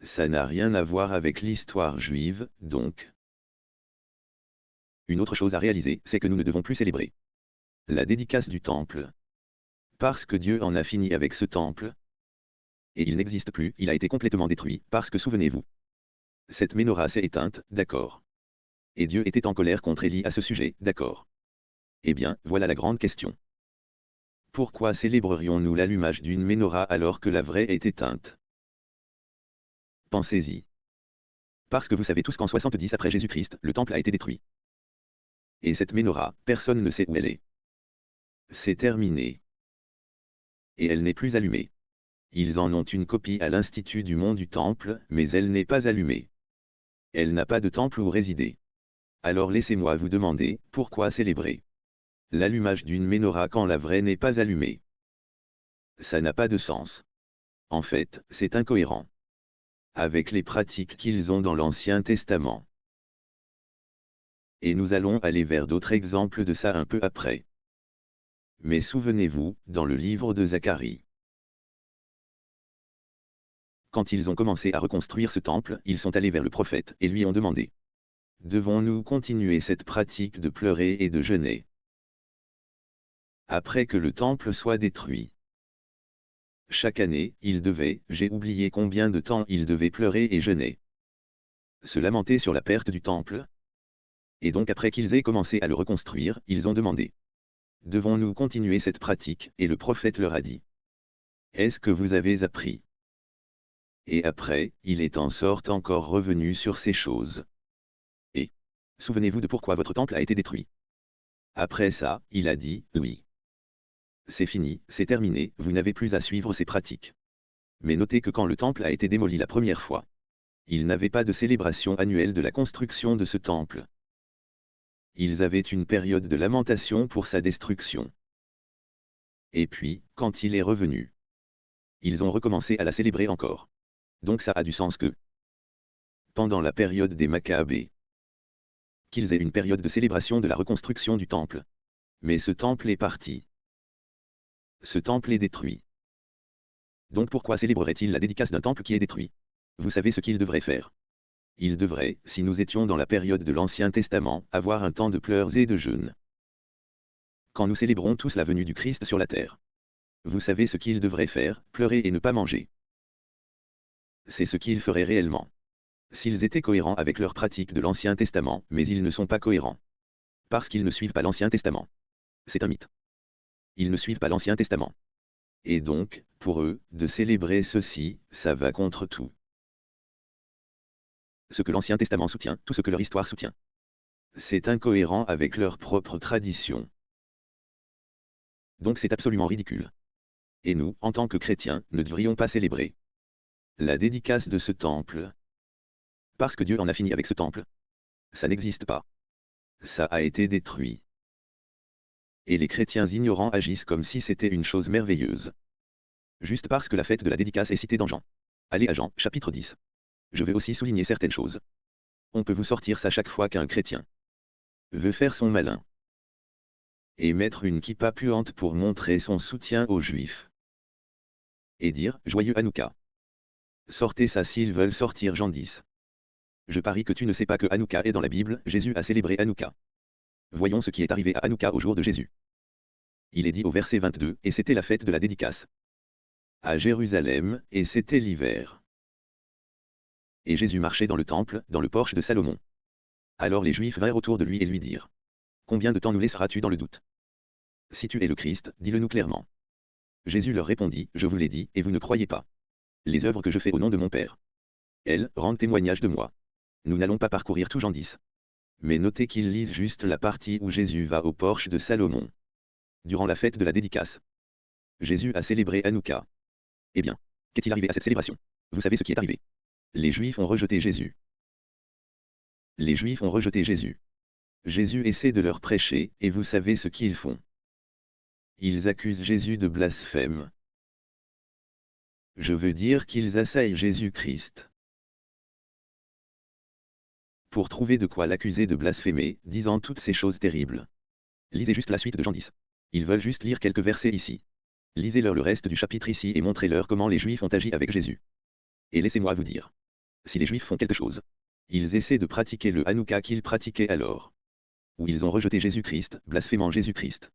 Ça n'a rien à voir avec l'histoire juive, donc? Une autre chose à réaliser, c'est que nous ne devons plus célébrer la dédicace du temple. Parce que Dieu en a fini avec ce temple. Et il n'existe plus, il a été complètement détruit, parce que souvenez-vous. Cette menorah s'est éteinte, d'accord. Et Dieu était en colère contre Élie à ce sujet, d'accord. Eh bien, voilà la grande question. Pourquoi célébrerions-nous l'allumage d'une menorah alors que la vraie est éteinte? Pensez-y. Parce que vous savez tous qu'en 70 après Jésus-Christ, le temple a été détruit. Et cette menorah, personne ne sait où elle est. C'est terminé. Et elle n'est plus allumée. Ils en ont une copie à l'Institut du Mont du Temple, mais elle n'est pas allumée. Elle n'a pas de temple où résider. Alors laissez-moi vous demander, pourquoi célébrer l'allumage d'une menorah quand la vraie n'est pas allumée? Ça n'a pas de sens. En fait, c'est incohérent. Avec les pratiques qu'ils ont dans l'Ancien Testament. Et nous allons aller vers d'autres exemples de ça un peu après. Mais souvenez-vous, dans le livre de Zacharie, quand ils ont commencé à reconstruire ce temple, ils sont allés vers le prophète et lui ont demandé. Devons-nous continuer cette pratique de pleurer et de jeûner? Après que le temple soit détruit. Chaque année, ils devaient, j'ai oublié combien de temps ils devaient pleurer et jeûner. Se lamenter sur la perte du temple. Et donc après qu'ils aient commencé à le reconstruire, ils ont demandé. Devons-nous continuer cette pratique? Et le prophète leur a dit. Est-ce que vous avez appris? Et après, il est en sorte encore revenu sur ces choses. Et souvenez-vous de pourquoi votre temple a été détruit. Après ça, il a dit, oui. C'est fini, c'est terminé, vous n'avez plus à suivre ces pratiques. Mais notez que quand le temple a été démoli la première fois, il n'avait pas de célébration annuelle de la construction de ce temple. Ils avaient une période de lamentation pour sa destruction. Et puis, quand il est revenu, ils ont recommencé à la célébrer encore. Donc ça a du sens que, pendant la période des Maccabées, qu'ils aient une période de célébration de la reconstruction du temple. Mais ce temple est parti. Ce temple est détruit. Donc pourquoi célébrerait-il la dédicace d'un temple qui est détruit? Vous savez ce qu'il devrait faire Il devrait, si nous étions dans la période de l'Ancien Testament, avoir un temps de pleurs et de jeûnes. Quand nous célébrons tous la venue du Christ sur la terre. Vous savez ce qu'il devrait faire, pleurer et ne pas manger c'est ce qu'ils feraient réellement. S'ils étaient cohérents avec leur pratique de l'Ancien Testament, mais ils ne sont pas cohérents. Parce qu'ils ne suivent pas l'Ancien Testament. C'est un mythe. Ils ne suivent pas l'Ancien Testament. Et donc, pour eux, de célébrer ceci, ça va contre tout. Ce que l'Ancien Testament soutient, tout ce que leur histoire soutient. C'est incohérent avec leur propre tradition. Donc c'est absolument ridicule. Et nous, en tant que chrétiens, ne devrions pas célébrer la dédicace de ce temple. Parce que Dieu en a fini avec ce temple. Ça n'existe pas. Ça a été détruit. Et les chrétiens ignorants agissent comme si c'était une chose merveilleuse. Juste parce que la fête de la dédicace est citée dans Jean. Allez à Jean, chapitre 10. Je vais aussi souligner certaines choses. On peut vous sortir ça chaque fois qu'un chrétien veut faire son malin. Et mettre une kippa puante pour montrer son soutien aux juifs. Et dire, joyeux Hanouka. Sortez ça s'ils veulent sortir Jean 10. Je parie que tu ne sais pas que Hanouka est dans la Bible, Jésus a célébré Hanouka. Voyons ce qui est arrivé à Hanouka au jour de Jésus. Il est dit au verset 22, et c'était la fête de la dédicace. À Jérusalem, et c'était l'hiver. Et Jésus marchait dans le temple, dans le porche de Salomon. Alors les Juifs vinrent autour de lui et lui dirent. Combien de temps nous laisseras-tu dans le doute Si tu es le Christ, dis-le nous clairement. Jésus leur répondit, Je vous l'ai dit, et vous ne croyez pas les œuvres que je fais au nom de mon Père. Elles rendent témoignage de moi. Nous n'allons pas parcourir tout Jean 10. Mais notez qu'ils lisent juste la partie où Jésus va au porche de Salomon. Durant la fête de la dédicace. Jésus a célébré Hanouka. Eh bien, qu'est-il arrivé à cette célébration? Vous savez ce qui est arrivé. Les Juifs ont rejeté Jésus. Les Juifs ont rejeté Jésus. Jésus essaie de leur prêcher, et vous savez ce qu'ils font. Ils accusent Jésus de blasphème. Je veux dire qu'ils assaillent Jésus-Christ. Pour trouver de quoi l'accuser de blasphémer, disant toutes ces choses terribles. Lisez juste la suite de Jean 10. Ils veulent juste lire quelques versets ici. Lisez-leur le reste du chapitre ici et montrez-leur comment les Juifs ont agi avec Jésus. Et laissez-moi vous dire. Si les Juifs font quelque chose, ils essaient de pratiquer le Hanouka qu'ils pratiquaient alors. Ou ils ont rejeté Jésus-Christ, blasphémant Jésus-Christ.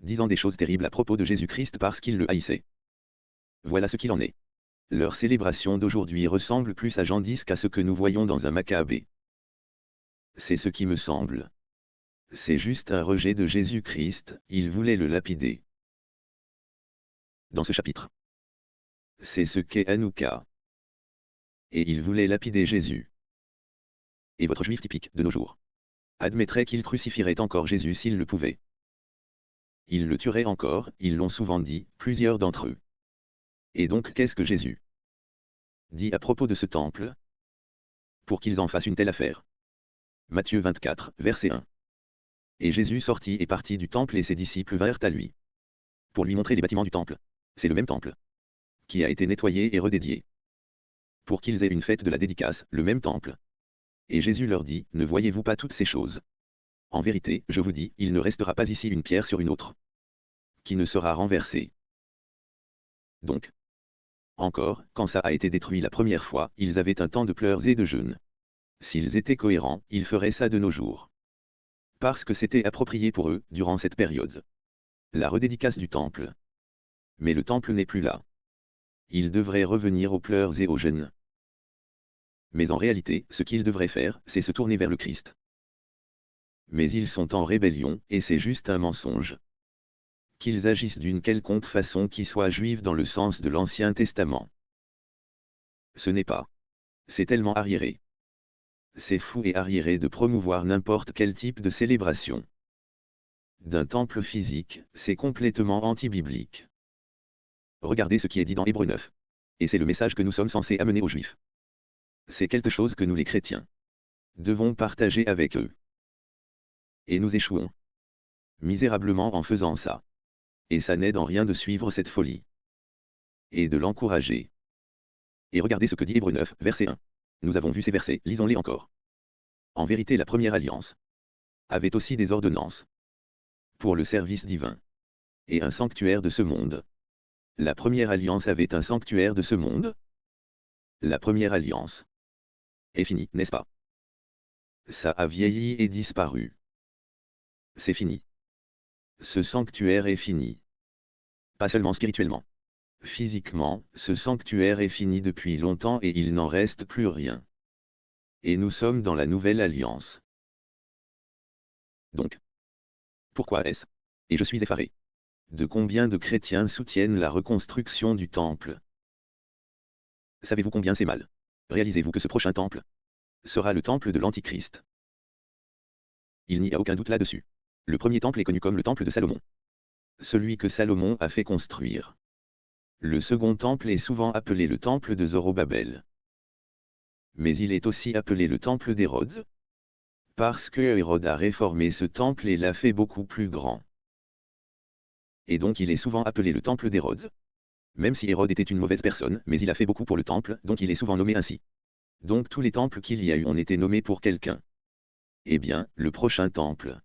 Disant des choses terribles à propos de Jésus-Christ parce qu'ils le haïssaient. Voilà ce qu'il en est. Leur célébration d'aujourd'hui ressemble plus à Jean 10 qu'à ce que nous voyons dans un Maccabée. C'est ce qui me semble. C'est juste un rejet de Jésus-Christ, il voulait le lapider. Dans ce chapitre. C'est ce qu'est Hanouka. Et il voulait lapider Jésus. Et votre juif typique, de nos jours, admettrait qu'il crucifierait encore Jésus s'il le pouvait. Il le tuerait encore, ils l'ont souvent dit, plusieurs d'entre eux. Et donc qu'est-ce que Jésus dit à propos de ce temple? Pour qu'ils en fassent une telle affaire. Matthieu 24, verset 1. Et Jésus sortit et partit du temple et ses disciples vinrent à lui. Pour lui montrer les bâtiments du temple. C'est le même temple. Qui a été nettoyé et redédié. Pour qu'ils aient une fête de la dédicace, le même temple. Et Jésus leur dit, Ne voyez-vous pas toutes ces choses? En vérité, je vous dis, il ne restera pas ici une pierre sur une autre. Qui ne sera renversée. Donc. Encore, quand ça a été détruit la première fois, ils avaient un temps de pleurs et de jeûnes. S'ils étaient cohérents, ils feraient ça de nos jours. Parce que c'était approprié pour eux, durant cette période. La redédicace du temple. Mais le temple n'est plus là. Ils devraient revenir aux pleurs et aux jeûnes. Mais en réalité, ce qu'ils devraient faire, c'est se tourner vers le Christ. Mais ils sont en rébellion, et c'est juste un mensonge. Qu'ils agissent d'une quelconque façon qui soit juive dans le sens de l'Ancien Testament. Ce n'est pas. C'est tellement arriéré. C'est fou et arriéré de promouvoir n'importe quel type de célébration. D'un temple physique, c'est complètement anti-biblique. Regardez ce qui est dit dans Hébreu 9. Et c'est le message que nous sommes censés amener aux Juifs. C'est quelque chose que nous les chrétiens devons partager avec eux. Et nous échouons. Misérablement en faisant ça. Et ça n'aide en rien de suivre cette folie. Et de l'encourager. Et regardez ce que dit Hébreu 9, verset 1. Nous avons vu ces versets, lisons-les encore. En vérité la première alliance avait aussi des ordonnances pour le service divin et un sanctuaire de ce monde. La première alliance avait un sanctuaire de ce monde? La première alliance est finie, n'est-ce pas? Ça a vieilli et disparu. C'est fini. Ce sanctuaire est fini. Pas seulement spirituellement. Physiquement, ce sanctuaire est fini depuis longtemps et il n'en reste plus rien. Et nous sommes dans la nouvelle alliance. Donc, pourquoi est-ce? Et je suis effaré. De combien de chrétiens soutiennent la reconstruction du temple Savez-vous combien c'est mal? Réalisez-vous que ce prochain temple sera le temple de l'Antichrist. Il n'y a aucun doute là-dessus. Le premier temple est connu comme le temple de Salomon. Celui que Salomon a fait construire. Le second temple est souvent appelé le temple de Zorobabel. Mais il est aussi appelé le temple d'Hérode. Parce que Hérode a réformé ce temple et l'a fait beaucoup plus grand. Et donc il est souvent appelé le temple d'Hérode. Même si Hérode était une mauvaise personne, mais il a fait beaucoup pour le temple, donc il est souvent nommé ainsi. Donc tous les temples qu'il y a eu ont été nommés pour quelqu'un. Eh bien, le prochain temple.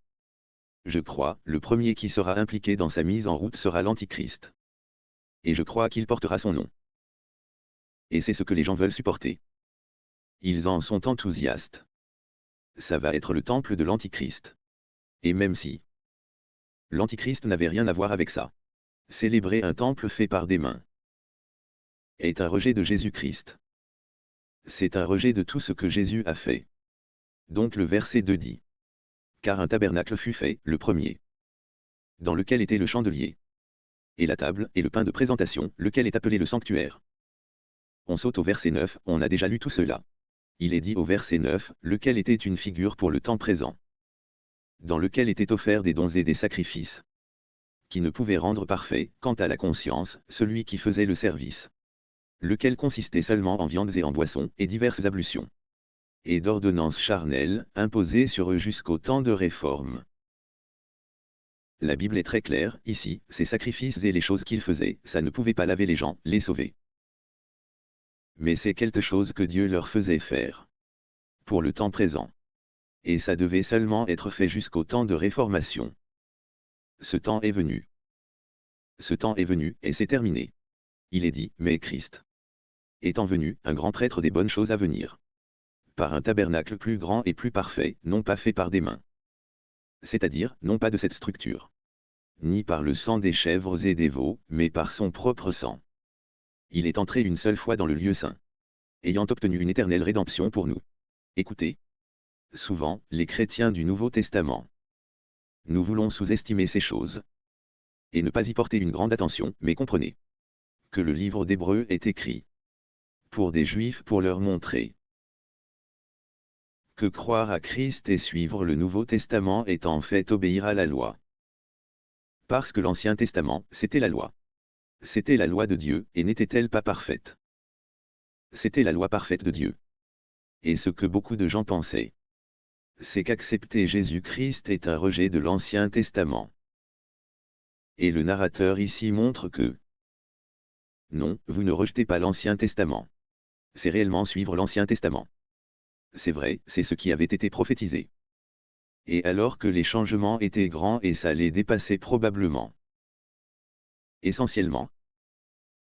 Je crois, le premier qui sera impliqué dans sa mise en route sera l'Antichrist et je crois qu'il portera son nom. Et c'est ce que les gens veulent supporter. Ils en sont enthousiastes. Ça va être le temple de l'Antichrist. Et même si l'Antichrist n'avait rien à voir avec ça. Célébrer un temple fait par des mains est un rejet de Jésus-Christ. C'est un rejet de tout ce que Jésus a fait. Donc le verset 2 dit. Car un tabernacle fut fait, le premier, dans lequel était le chandelier, et la table, et le pain de présentation, lequel est appelé le sanctuaire. On saute au verset 9, on a déjà lu tout cela. Il est dit au verset 9, lequel était une figure pour le temps présent. Dans lequel étaient offerts des dons et des sacrifices. Qui ne pouvaient rendre parfait, quant à la conscience, celui qui faisait le service. Lequel consistait seulement en viandes et en boissons, et diverses ablutions. Et d'ordonnances charnelles, imposées sur eux jusqu'au temps de réforme. La Bible est très claire, ici, ces sacrifices et les choses qu'ils faisaient, ça ne pouvait pas laver les gens, les sauver. Mais c'est quelque chose que Dieu leur faisait faire. Pour le temps présent. Et ça devait seulement être fait jusqu'au temps de réformation. Ce temps est venu. Ce temps est venu, et c'est terminé. Il est dit, mais Christ. Étant venu, un grand prêtre des bonnes choses à venir. Par un tabernacle plus grand et plus parfait, non pas fait par des mains c'est-à-dire, non pas de cette structure. Ni par le sang des chèvres et des veaux, mais par son propre sang. Il est entré une seule fois dans le lieu saint. Ayant obtenu une éternelle rédemption pour nous. Écoutez. Souvent, les chrétiens du Nouveau Testament. Nous voulons sous-estimer ces choses. Et ne pas y porter une grande attention, mais comprenez. Que le livre d'Hébreu est écrit. Pour des Juifs pour leur montrer que croire à Christ et suivre le Nouveau Testament est en fait obéir à la loi. Parce que l'Ancien Testament, c'était la loi. C'était la loi de Dieu, et n'était-elle pas parfaite? C'était la loi parfaite de Dieu. Et ce que beaucoup de gens pensaient, c'est qu'accepter Jésus-Christ est un rejet de l'Ancien Testament. Et le narrateur ici montre que non, vous ne rejetez pas l'Ancien Testament. C'est réellement suivre l'Ancien Testament. C'est vrai, c'est ce qui avait été prophétisé. Et alors que les changements étaient grands et ça les dépassait probablement. Essentiellement.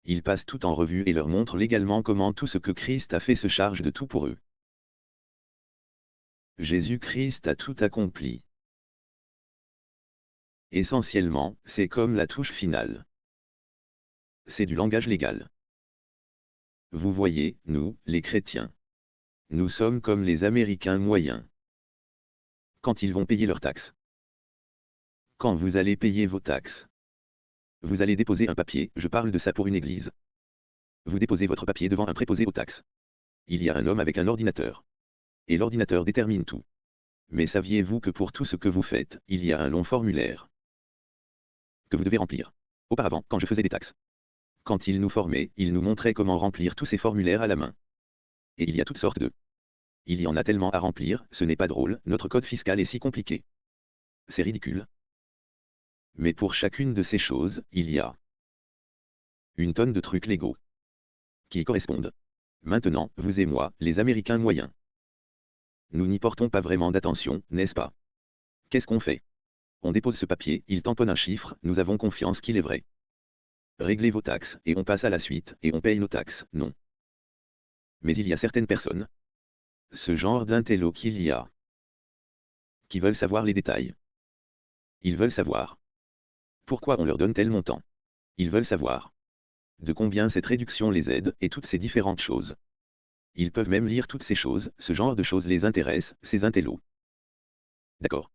Il passe tout en revue et leur montre légalement comment tout ce que Christ a fait se charge de tout pour eux. Jésus-Christ a tout accompli. Essentiellement, c'est comme la touche finale. C'est du langage légal. Vous voyez, nous, les chrétiens. Nous sommes comme les Américains moyens. Quand ils vont payer leurs taxes. Quand vous allez payer vos taxes. Vous allez déposer un papier, je parle de ça pour une église. Vous déposez votre papier devant un préposé aux taxes. Il y a un homme avec un ordinateur. Et l'ordinateur détermine tout. Mais saviez-vous que pour tout ce que vous faites, il y a un long formulaire que vous devez remplir? Auparavant, quand je faisais des taxes, quand il nous formait, il nous montrait comment remplir tous ces formulaires à la main. Et il y a toutes sortes de... Il y en a tellement à remplir, ce n'est pas drôle, notre code fiscal est si compliqué. C'est ridicule. Mais pour chacune de ces choses, il y a une tonne de trucs légaux qui correspondent. Maintenant, vous et moi, les Américains moyens. Nous n'y portons pas vraiment d'attention, n'est-ce pas? Qu'est-ce qu'on fait? On dépose ce papier, il tamponne un chiffre, nous avons confiance qu'il est vrai. Réglez vos taxes, et on passe à la suite, et on paye nos taxes, non. Mais il y a certaines personnes. Ce genre d'intello qu'il y a. Qui veulent savoir les détails. Ils veulent savoir. Pourquoi on leur donne tel montant Ils veulent savoir. De combien cette réduction les aide, et toutes ces différentes choses. Ils peuvent même lire toutes ces choses, ce genre de choses les intéresse, ces intellos. D'accord.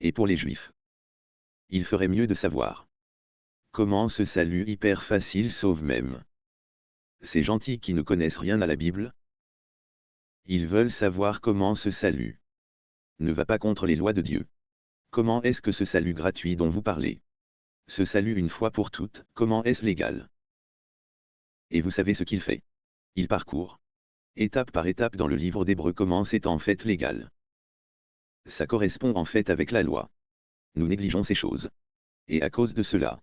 Et pour les juifs? Il ferait mieux de savoir. Comment ce salut hyper facile sauve même Ces gentils qui ne connaissent rien à la Bible? Ils veulent savoir comment ce salut ne va pas contre les lois de Dieu. Comment est-ce que ce salut gratuit dont vous parlez? Ce salut une fois pour toutes, comment est-ce légal? Et vous savez ce qu'il fait? Il parcourt. Étape par étape dans le livre d'Hébreu comment c'est en fait légal. Ça correspond en fait avec la loi. Nous négligeons ces choses. Et à cause de cela,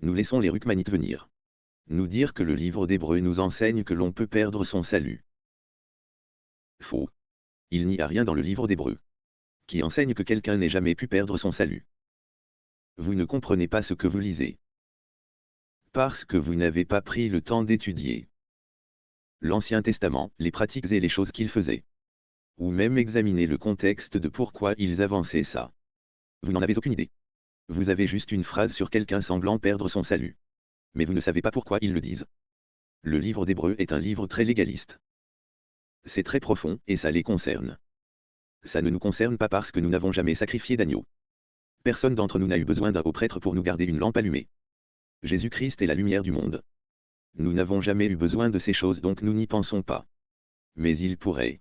nous laissons les Rukmanites venir. Nous dire que le livre d'Hébreu nous enseigne que l'on peut perdre son salut. Faux. Il n'y a rien dans le livre d'Hébreu qui enseigne que quelqu'un n'ait jamais pu perdre son salut. Vous ne comprenez pas ce que vous lisez. Parce que vous n'avez pas pris le temps d'étudier l'Ancien Testament, les pratiques et les choses qu'ils faisaient. Ou même examiner le contexte de pourquoi ils avançaient ça. Vous n'en avez aucune idée. Vous avez juste une phrase sur quelqu'un semblant perdre son salut. Mais vous ne savez pas pourquoi ils le disent. Le livre d'Hébreu est un livre très légaliste. C'est très profond, et ça les concerne. Ça ne nous concerne pas parce que nous n'avons jamais sacrifié d'agneau. Personne d'entre nous n'a eu besoin d'un haut prêtre pour nous garder une lampe allumée. Jésus-Christ est la lumière du monde. Nous n'avons jamais eu besoin de ces choses donc nous n'y pensons pas. Mais il pourrait.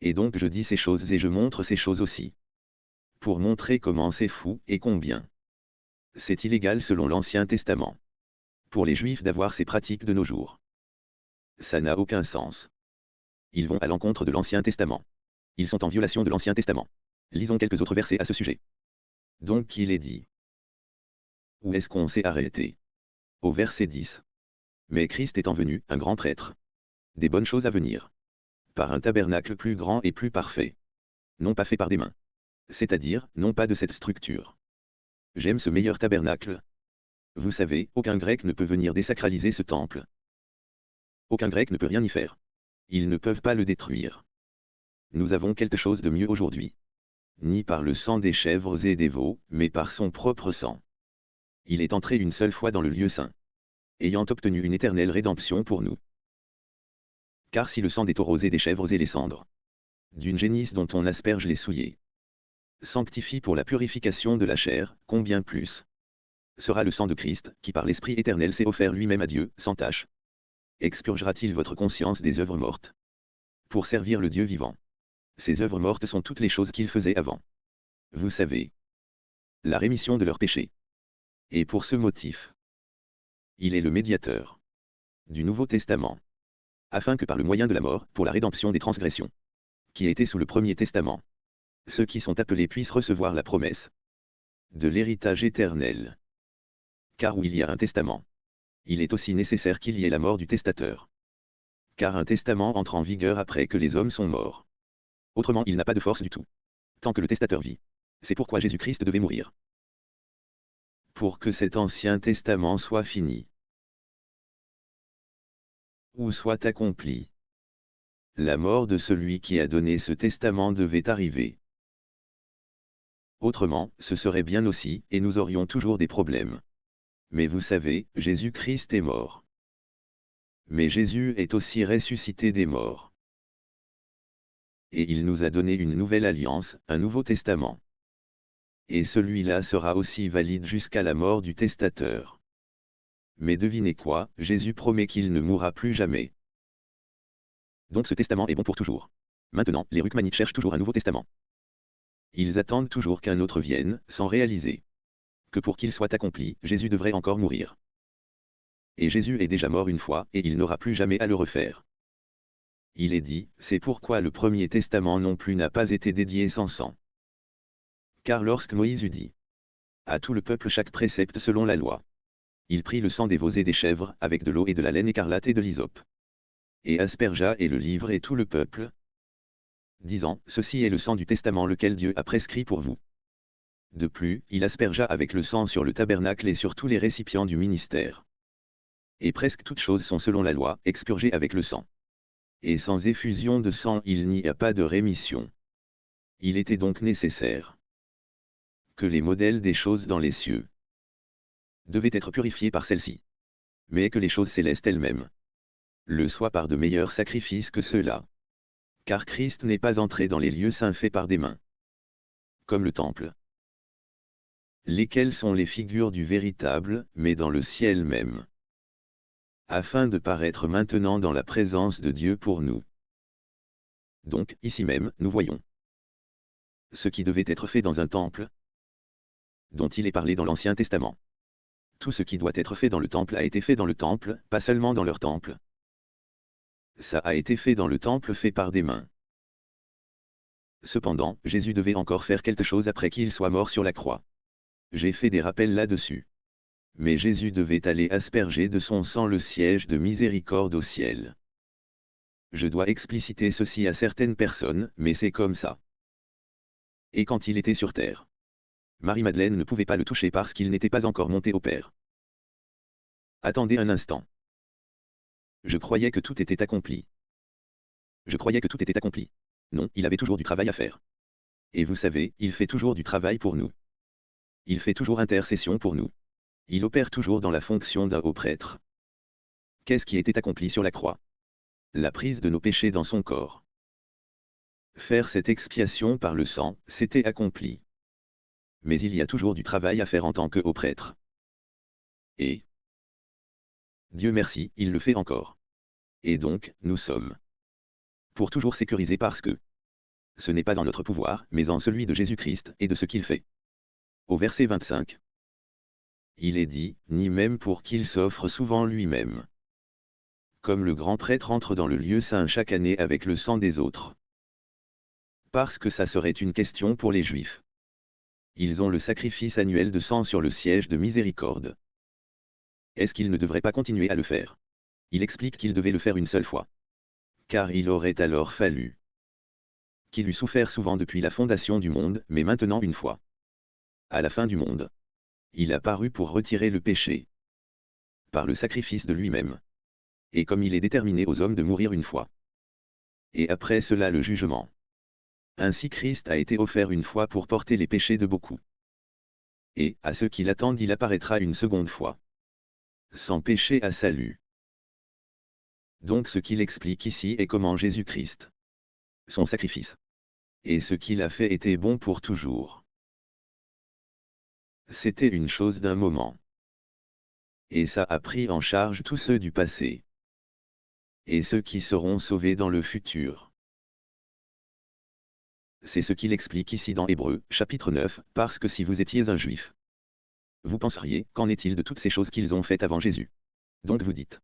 Et donc je dis ces choses et je montre ces choses aussi pour montrer comment c'est fou et combien. C'est illégal selon l'Ancien Testament. Pour les Juifs d'avoir ces pratiques de nos jours. Ça n'a aucun sens. Ils vont à l'encontre de l'Ancien Testament. Ils sont en violation de l'Ancien Testament. Lisons quelques autres versets à ce sujet. Donc il est dit. Où est-ce qu'on s'est arrêté? Au verset 10. Mais Christ étant venu, un grand prêtre. Des bonnes choses à venir. Par un tabernacle plus grand et plus parfait. Non pas fait par des mains c'est-à-dire, non pas de cette structure. J'aime ce meilleur tabernacle. Vous savez, aucun grec ne peut venir désacraliser ce temple. Aucun grec ne peut rien y faire. Ils ne peuvent pas le détruire. Nous avons quelque chose de mieux aujourd'hui. Ni par le sang des chèvres et des veaux, mais par son propre sang. Il est entré une seule fois dans le lieu saint. Ayant obtenu une éternelle rédemption pour nous. Car si le sang des taureaux et des chèvres et les cendres, d'une génisse dont on asperge les souillés, sanctifie pour la purification de la chair, combien plus sera le sang de Christ, qui par l'Esprit éternel s'est offert lui-même à Dieu, sans tâche Expurgera-t-il votre conscience des œuvres mortes Pour servir le Dieu vivant? Ces œuvres mortes sont toutes les choses qu'il faisait avant. Vous savez. La rémission de leurs péchés. Et pour ce motif. Il est le médiateur du Nouveau Testament, afin que par le moyen de la mort, pour la rédemption des transgressions, qui étaient sous le Premier Testament, ceux qui sont appelés puissent recevoir la promesse de l'héritage éternel. Car où il y a un testament, il est aussi nécessaire qu'il y ait la mort du testateur. Car un testament entre en vigueur après que les hommes sont morts. Autrement il n'a pas de force du tout. Tant que le testateur vit. C'est pourquoi Jésus-Christ devait mourir. Pour que cet ancien testament soit fini. Ou soit accompli. La mort de celui qui a donné ce testament devait arriver. Autrement, ce serait bien aussi, et nous aurions toujours des problèmes. Mais vous savez, Jésus-Christ est mort. Mais Jésus est aussi ressuscité des morts. Et il nous a donné une nouvelle alliance, un nouveau testament. Et celui-là sera aussi valide jusqu'à la mort du testateur. Mais devinez quoi, Jésus promet qu'il ne mourra plus jamais. Donc ce testament est bon pour toujours. Maintenant, les Rukmanites cherchent toujours un nouveau testament. Ils attendent toujours qu'un autre vienne, sans réaliser que pour qu'il soit accompli, Jésus devrait encore mourir. Et Jésus est déjà mort une fois, et il n'aura plus jamais à le refaire. Il est dit, c'est pourquoi le premier testament non plus n'a pas été dédié sans sang. Car lorsque Moïse eut dit à tout le peuple chaque précepte selon la loi, il prit le sang des veaux et des chèvres, avec de l'eau et de la laine écarlate et de l'hysope. Et aspergea et le livre et tout le peuple, disant, Ceci est le sang du testament lequel Dieu a prescrit pour vous. De plus, il aspergea avec le sang sur le tabernacle et sur tous les récipients du ministère. Et presque toutes choses sont selon la loi, expurgées avec le sang. Et sans effusion de sang il n'y a pas de rémission. Il était donc nécessaire que les modèles des choses dans les cieux devaient être purifiés par celle-ci. Mais que les choses célestes elles-mêmes le soient par de meilleurs sacrifices que ceux-là car Christ n'est pas entré dans les lieux saints faits par des mains. Comme le temple. Lesquels sont les figures du véritable, mais dans le ciel même. Afin de paraître maintenant dans la présence de Dieu pour nous. Donc, ici même, nous voyons ce qui devait être fait dans un temple, dont il est parlé dans l'Ancien Testament. Tout ce qui doit être fait dans le temple a été fait dans le temple, pas seulement dans leur temple, ça a été fait dans le temple fait par des mains. Cependant, Jésus devait encore faire quelque chose après qu'il soit mort sur la croix. J'ai fait des rappels là-dessus. Mais Jésus devait aller asperger de son sang le siège de miséricorde au ciel. Je dois expliciter ceci à certaines personnes, mais c'est comme ça. Et quand il était sur terre, Marie-Madeleine ne pouvait pas le toucher parce qu'il n'était pas encore monté au Père. Attendez un instant. Je croyais que tout était accompli. Je croyais que tout était accompli. Non, il avait toujours du travail à faire. Et vous savez, il fait toujours du travail pour nous. Il fait toujours intercession pour nous. Il opère toujours dans la fonction d'un haut prêtre. Qu'est-ce qui était accompli sur la croix? La prise de nos péchés dans son corps. Faire cette expiation par le sang, c'était accompli. Mais il y a toujours du travail à faire en tant que haut prêtre. Et, Dieu merci, il le fait encore. Et donc, nous sommes pour toujours sécurisés parce que ce n'est pas en notre pouvoir, mais en celui de Jésus-Christ et de ce qu'il fait. Au verset 25. Il est dit, ni même pour qu'il s'offre souvent lui-même. Comme le grand prêtre entre dans le lieu saint chaque année avec le sang des autres. Parce que ça serait une question pour les Juifs. Ils ont le sacrifice annuel de sang sur le siège de miséricorde. Est-ce qu'il ne devrait pas continuer à le faire? Il explique qu'il devait le faire une seule fois. Car il aurait alors fallu qu'il eût souffert souvent depuis la fondation du monde, mais maintenant une fois. À la fin du monde. Il a paru pour retirer le péché. Par le sacrifice de lui-même. Et comme il est déterminé aux hommes de mourir une fois. Et après cela le jugement. Ainsi Christ a été offert une fois pour porter les péchés de beaucoup. Et, à ceux qui l'attendent il apparaîtra une seconde fois sans péché à salut. Donc ce qu'il explique ici est comment Jésus-Christ, son sacrifice, et ce qu'il a fait était bon pour toujours. C'était une chose d'un moment. Et ça a pris en charge tous ceux du passé. Et ceux qui seront sauvés dans le futur. C'est ce qu'il explique ici dans Hébreu, chapitre 9, parce que si vous étiez un juif, vous penseriez, qu'en est-il de toutes ces choses qu'ils ont faites avant Jésus? Donc vous dites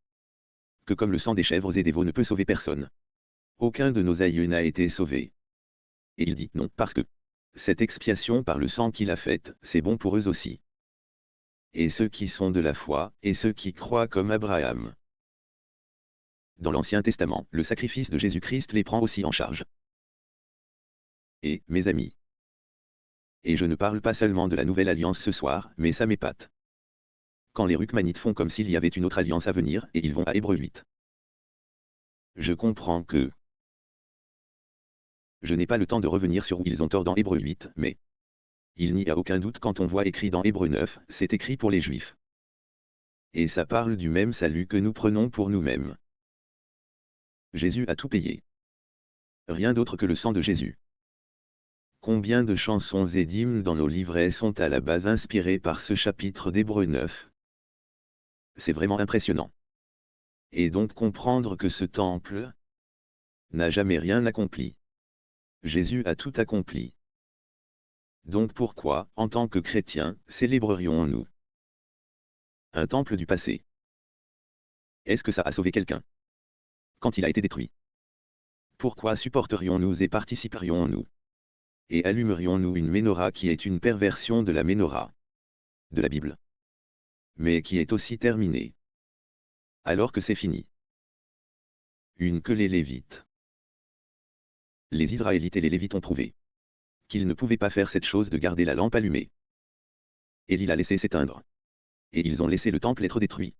que comme le sang des chèvres et des veaux ne peut sauver personne, aucun de nos aïeux n'a été sauvé. Et il dit non, parce que cette expiation par le sang qu'il a faite, c'est bon pour eux aussi. Et ceux qui sont de la foi, et ceux qui croient comme Abraham. Dans l'Ancien Testament, le sacrifice de Jésus-Christ les prend aussi en charge. Et, mes amis, et je ne parle pas seulement de la nouvelle alliance ce soir, mais ça m'épate. Quand les Rukmanites font comme s'il y avait une autre alliance à venir, et ils vont à Hébreu 8. Je comprends que... Je n'ai pas le temps de revenir sur où ils ont tort dans Hébreu 8, mais... Il n'y a aucun doute quand on voit écrit dans Hébreu 9, c'est écrit pour les Juifs. Et ça parle du même salut que nous prenons pour nous-mêmes. Jésus a tout payé. Rien d'autre que le sang de Jésus. Combien de chansons et d'hymnes dans nos livrets sont à la base inspirés par ce chapitre d'Hébreu 9 C'est vraiment impressionnant. Et donc comprendre que ce temple n'a jamais rien accompli. Jésus a tout accompli. Donc pourquoi, en tant que chrétiens, célébrerions-nous un temple du passé? Est-ce que ça a sauvé quelqu'un? Quand il a été détruit Pourquoi supporterions-nous et participerions-nous? Et allumerions-nous une menorah qui est une perversion de la menorah de la Bible, mais qui est aussi terminée, alors que c'est fini. Une que les Lévites. Les Israélites et les Lévites ont prouvé qu'ils ne pouvaient pas faire cette chose de garder la lampe allumée. Élie l'a laissé s'éteindre. Et ils ont laissé le temple être détruit.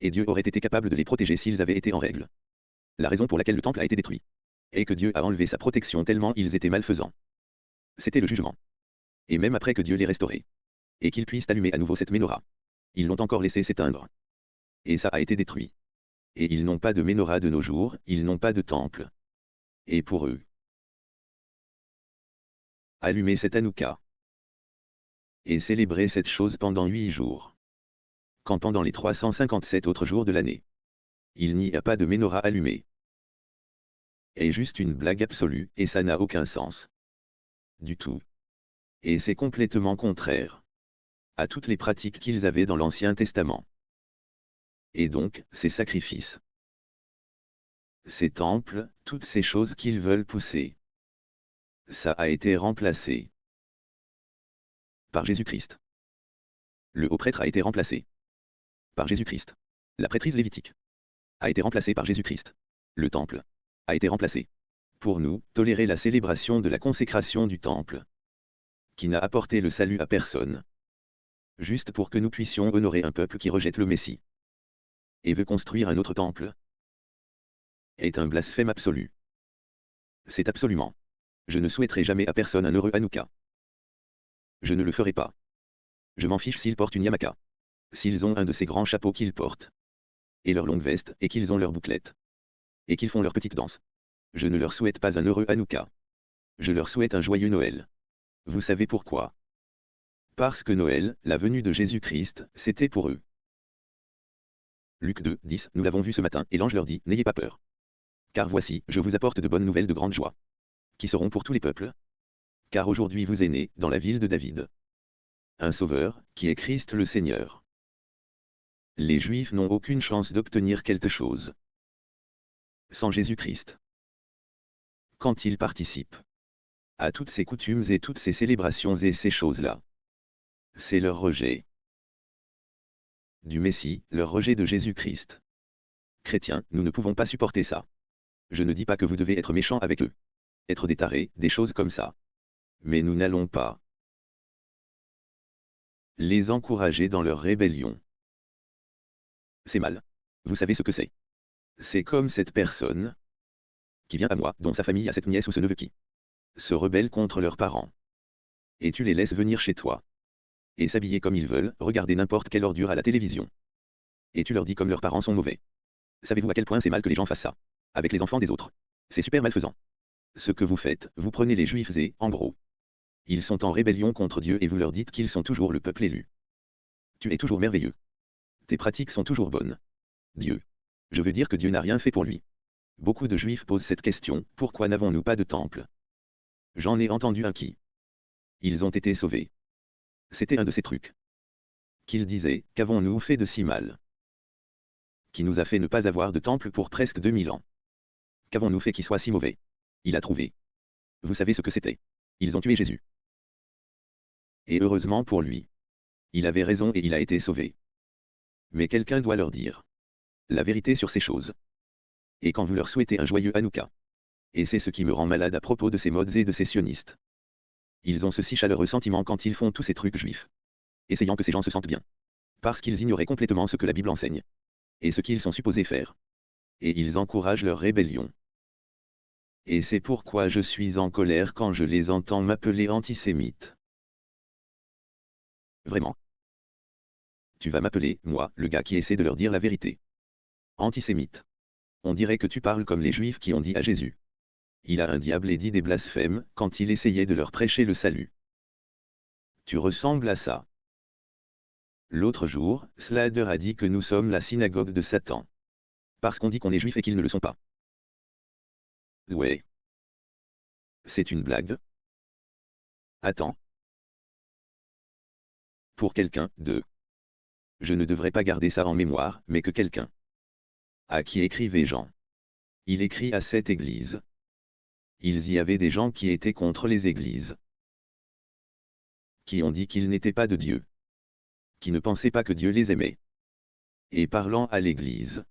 Et Dieu aurait été capable de les protéger s'ils avaient été en règle. La raison pour laquelle le temple a été détruit et que Dieu a enlevé sa protection tellement ils étaient malfaisants. C'était le jugement. Et même après que Dieu les restaurés, et qu'ils puissent allumer à nouveau cette menorah, ils l'ont encore laissé s'éteindre. Et ça a été détruit. Et ils n'ont pas de menorah de nos jours, ils n'ont pas de temple. Et pour eux, allumer cette Hanouka. Et célébrer cette chose pendant huit jours. Quand pendant les 357 autres jours de l'année, il n'y a pas de menorah allumée est juste une blague absolue, et ça n'a aucun sens. Du tout. Et c'est complètement contraire à toutes les pratiques qu'ils avaient dans l'Ancien Testament. Et donc, ces sacrifices, ces temples, toutes ces choses qu'ils veulent pousser, ça a été remplacé par Jésus-Christ. Le haut prêtre a été remplacé par Jésus-Christ. La prêtrise lévitique a été remplacée par Jésus-Christ. Le temple a été remplacé. Pour nous, tolérer la célébration de la consécration du temple, qui n'a apporté le salut à personne, juste pour que nous puissions honorer un peuple qui rejette le Messie, et veut construire un autre temple, est un blasphème absolu. C'est absolument. Je ne souhaiterai jamais à personne un heureux Hanouka. Je ne le ferai pas. Je m'en fiche s'ils portent une yamaka. S'ils ont un de ces grands chapeaux qu'ils portent. Et leur longue veste, et qu'ils ont leurs bouclettes et qu'ils font leur petite danse. Je ne leur souhaite pas un heureux Hanouka. Je leur souhaite un joyeux Noël. Vous savez pourquoi? Parce que Noël, la venue de Jésus-Christ, c'était pour eux. Luc 2, 10, nous l'avons vu ce matin, et l'ange leur dit, N'ayez pas peur. Car voici, je vous apporte de bonnes nouvelles de grande joie. Qui seront pour tous les peuples? Car aujourd'hui vous est né, dans la ville de David. Un sauveur, qui est Christ le Seigneur. Les Juifs n'ont aucune chance d'obtenir quelque chose sans Jésus-Christ. Quand ils participent à toutes ces coutumes et toutes ces célébrations et ces choses-là, c'est leur rejet du Messie, leur rejet de Jésus-Christ. Chrétiens, nous ne pouvons pas supporter ça. Je ne dis pas que vous devez être méchants avec eux. Être des des choses comme ça. Mais nous n'allons pas les encourager dans leur rébellion. C'est mal. Vous savez ce que c'est. C'est comme cette personne qui vient à moi, dont sa famille a cette nièce ou ce neveu qui se rebelle contre leurs parents. Et tu les laisses venir chez toi. Et s'habiller comme ils veulent, regarder n'importe quelle ordure à la télévision. Et tu leur dis comme leurs parents sont mauvais. Savez-vous à quel point c'est mal que les gens fassent ça? Avec les enfants des autres. C'est super malfaisant. Ce que vous faites, vous prenez les juifs et, en gros, ils sont en rébellion contre Dieu et vous leur dites qu'ils sont toujours le peuple élu. Tu es toujours merveilleux. Tes pratiques sont toujours bonnes. Dieu, je veux dire que Dieu n'a rien fait pour lui. Beaucoup de juifs posent cette question, pourquoi n'avons-nous pas de temple? J'en ai entendu un qui. Ils ont été sauvés. C'était un de ces trucs. Qu'il disait, qu'avons-nous fait de si mal? Qui nous a fait ne pas avoir de temple pour presque 2000 ans. Qu'avons-nous fait qui soit si mauvais? Il a trouvé. Vous savez ce que c'était. Ils ont tué Jésus. Et heureusement pour lui. Il avait raison et il a été sauvé. Mais quelqu'un doit leur dire la vérité sur ces choses. Et quand vous leur souhaitez un joyeux Hanouka. Et c'est ce qui me rend malade à propos de ces modes et de ces sionistes. Ils ont ce si chaleureux sentiment quand ils font tous ces trucs juifs. Essayant que ces gens se sentent bien. Parce qu'ils ignoraient complètement ce que la Bible enseigne. Et ce qu'ils sont supposés faire. Et ils encouragent leur rébellion. Et c'est pourquoi je suis en colère quand je les entends m'appeler antisémite. Vraiment. Tu vas m'appeler, moi, le gars qui essaie de leur dire la vérité. Antisémite. On dirait que tu parles comme les Juifs qui ont dit à Jésus. Il a un diable et dit des blasphèmes quand il essayait de leur prêcher le salut. Tu ressembles à ça. L'autre jour, Slader a dit que nous sommes la synagogue de Satan. Parce qu'on dit qu'on est juif et qu'ils ne le sont pas. Ouais. C'est une blague? Attends. Pour quelqu'un, de. Je ne devrais pas garder ça en mémoire, mais que quelqu'un. À qui écrivait Jean Il écrit à cette église. Ils y avaient des gens qui étaient contre les églises. Qui ont dit qu'ils n'étaient pas de Dieu. Qui ne pensaient pas que Dieu les aimait. Et parlant à l'église.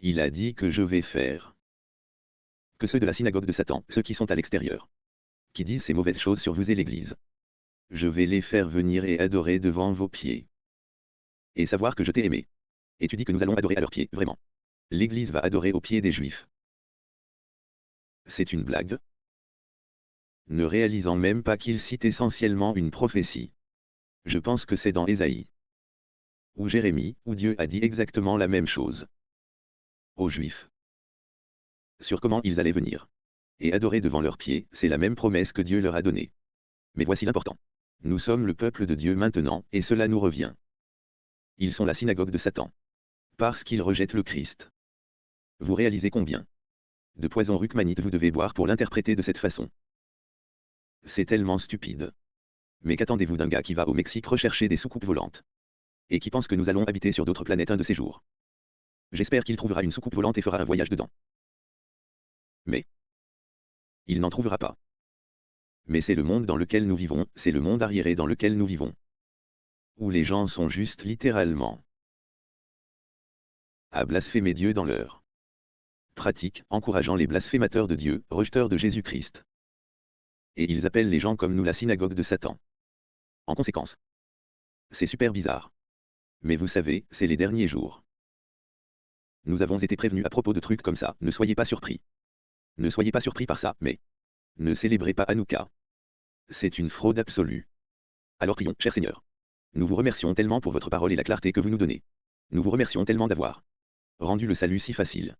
Il a dit que je vais faire que ceux de la synagogue de Satan, ceux qui sont à l'extérieur, qui disent ces mauvaises choses sur vous et l'Église. Je vais les faire venir et adorer devant vos pieds. Et savoir que je t'ai aimé. Et tu dis que nous allons adorer à leurs pieds, vraiment. L'Église va adorer aux pieds des Juifs. C'est une blague? Ne réalisant même pas qu'il cite essentiellement une prophétie. Je pense que c'est dans Ésaïe. Ou Jérémie, où Dieu a dit exactement la même chose. Aux Juifs sur comment ils allaient venir. Et adorer devant leurs pieds, c'est la même promesse que Dieu leur a donnée. Mais voici l'important. Nous sommes le peuple de Dieu maintenant, et cela nous revient. Ils sont la synagogue de Satan. Parce qu'ils rejettent le Christ. Vous réalisez combien de poison rukmanite vous devez boire pour l'interpréter de cette façon? C'est tellement stupide. Mais qu'attendez-vous d'un gars qui va au Mexique rechercher des soucoupes volantes? Et qui pense que nous allons habiter sur d'autres planètes un de ces jours? J'espère qu'il trouvera une soucoupe volante et fera un voyage dedans. Mais il n'en trouvera pas. Mais c'est le monde dans lequel nous vivons, c'est le monde arriéré dans lequel nous vivons. Où les gens sont juste littéralement à blasphémer Dieu dans leur pratique, encourageant les blasphémateurs de Dieu, rejeteurs de Jésus-Christ. Et ils appellent les gens comme nous la synagogue de Satan. En conséquence, c'est super bizarre. Mais vous savez, c'est les derniers jours. Nous avons été prévenus à propos de trucs comme ça, ne soyez pas surpris. Ne soyez pas surpris par ça, mais ne célébrez pas Hanouka. C'est une fraude absolue. Alors prions, cher Seigneur. Nous vous remercions tellement pour votre parole et la clarté que vous nous donnez. Nous vous remercions tellement d'avoir rendu le salut si facile.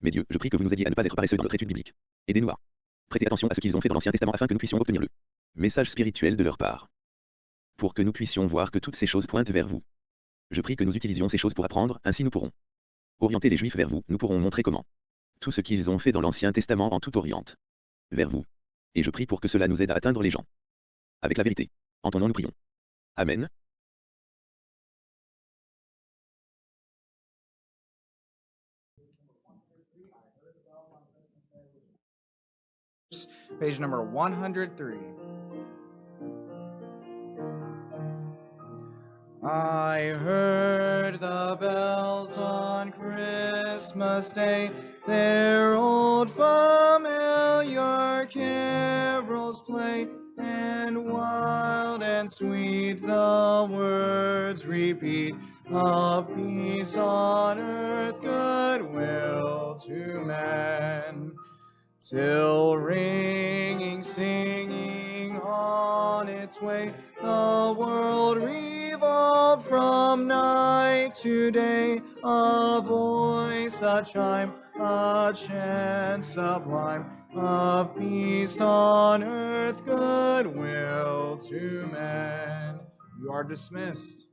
Mais Dieu, je prie que vous nous aidiez à ne pas être paresseux dans notre étude biblique. Aidez-nous à prêter attention à ce qu'ils ont fait dans l'Ancien Testament afin que nous puissions obtenir le message spirituel de leur part. Pour que nous puissions voir que toutes ces choses pointent vers vous. Je prie que nous utilisions ces choses pour apprendre, ainsi nous pourrons orienter les Juifs vers vous, nous pourrons montrer comment tout ce qu'ils ont fait dans l'Ancien Testament en tout oriente. Vers vous. Et je prie pour que cela nous aide à atteindre les gens. Avec la vérité. En ton nom nous prions. Amen. Page number 103. I heard the bells on Christmas Day, their old familiar carols play, and wild and sweet the words repeat of peace on earth, goodwill to men. Till ringing, singing on its way, the world revolved from night to day. A voice, a chime, a chant sublime of peace on earth, goodwill to men. You are dismissed.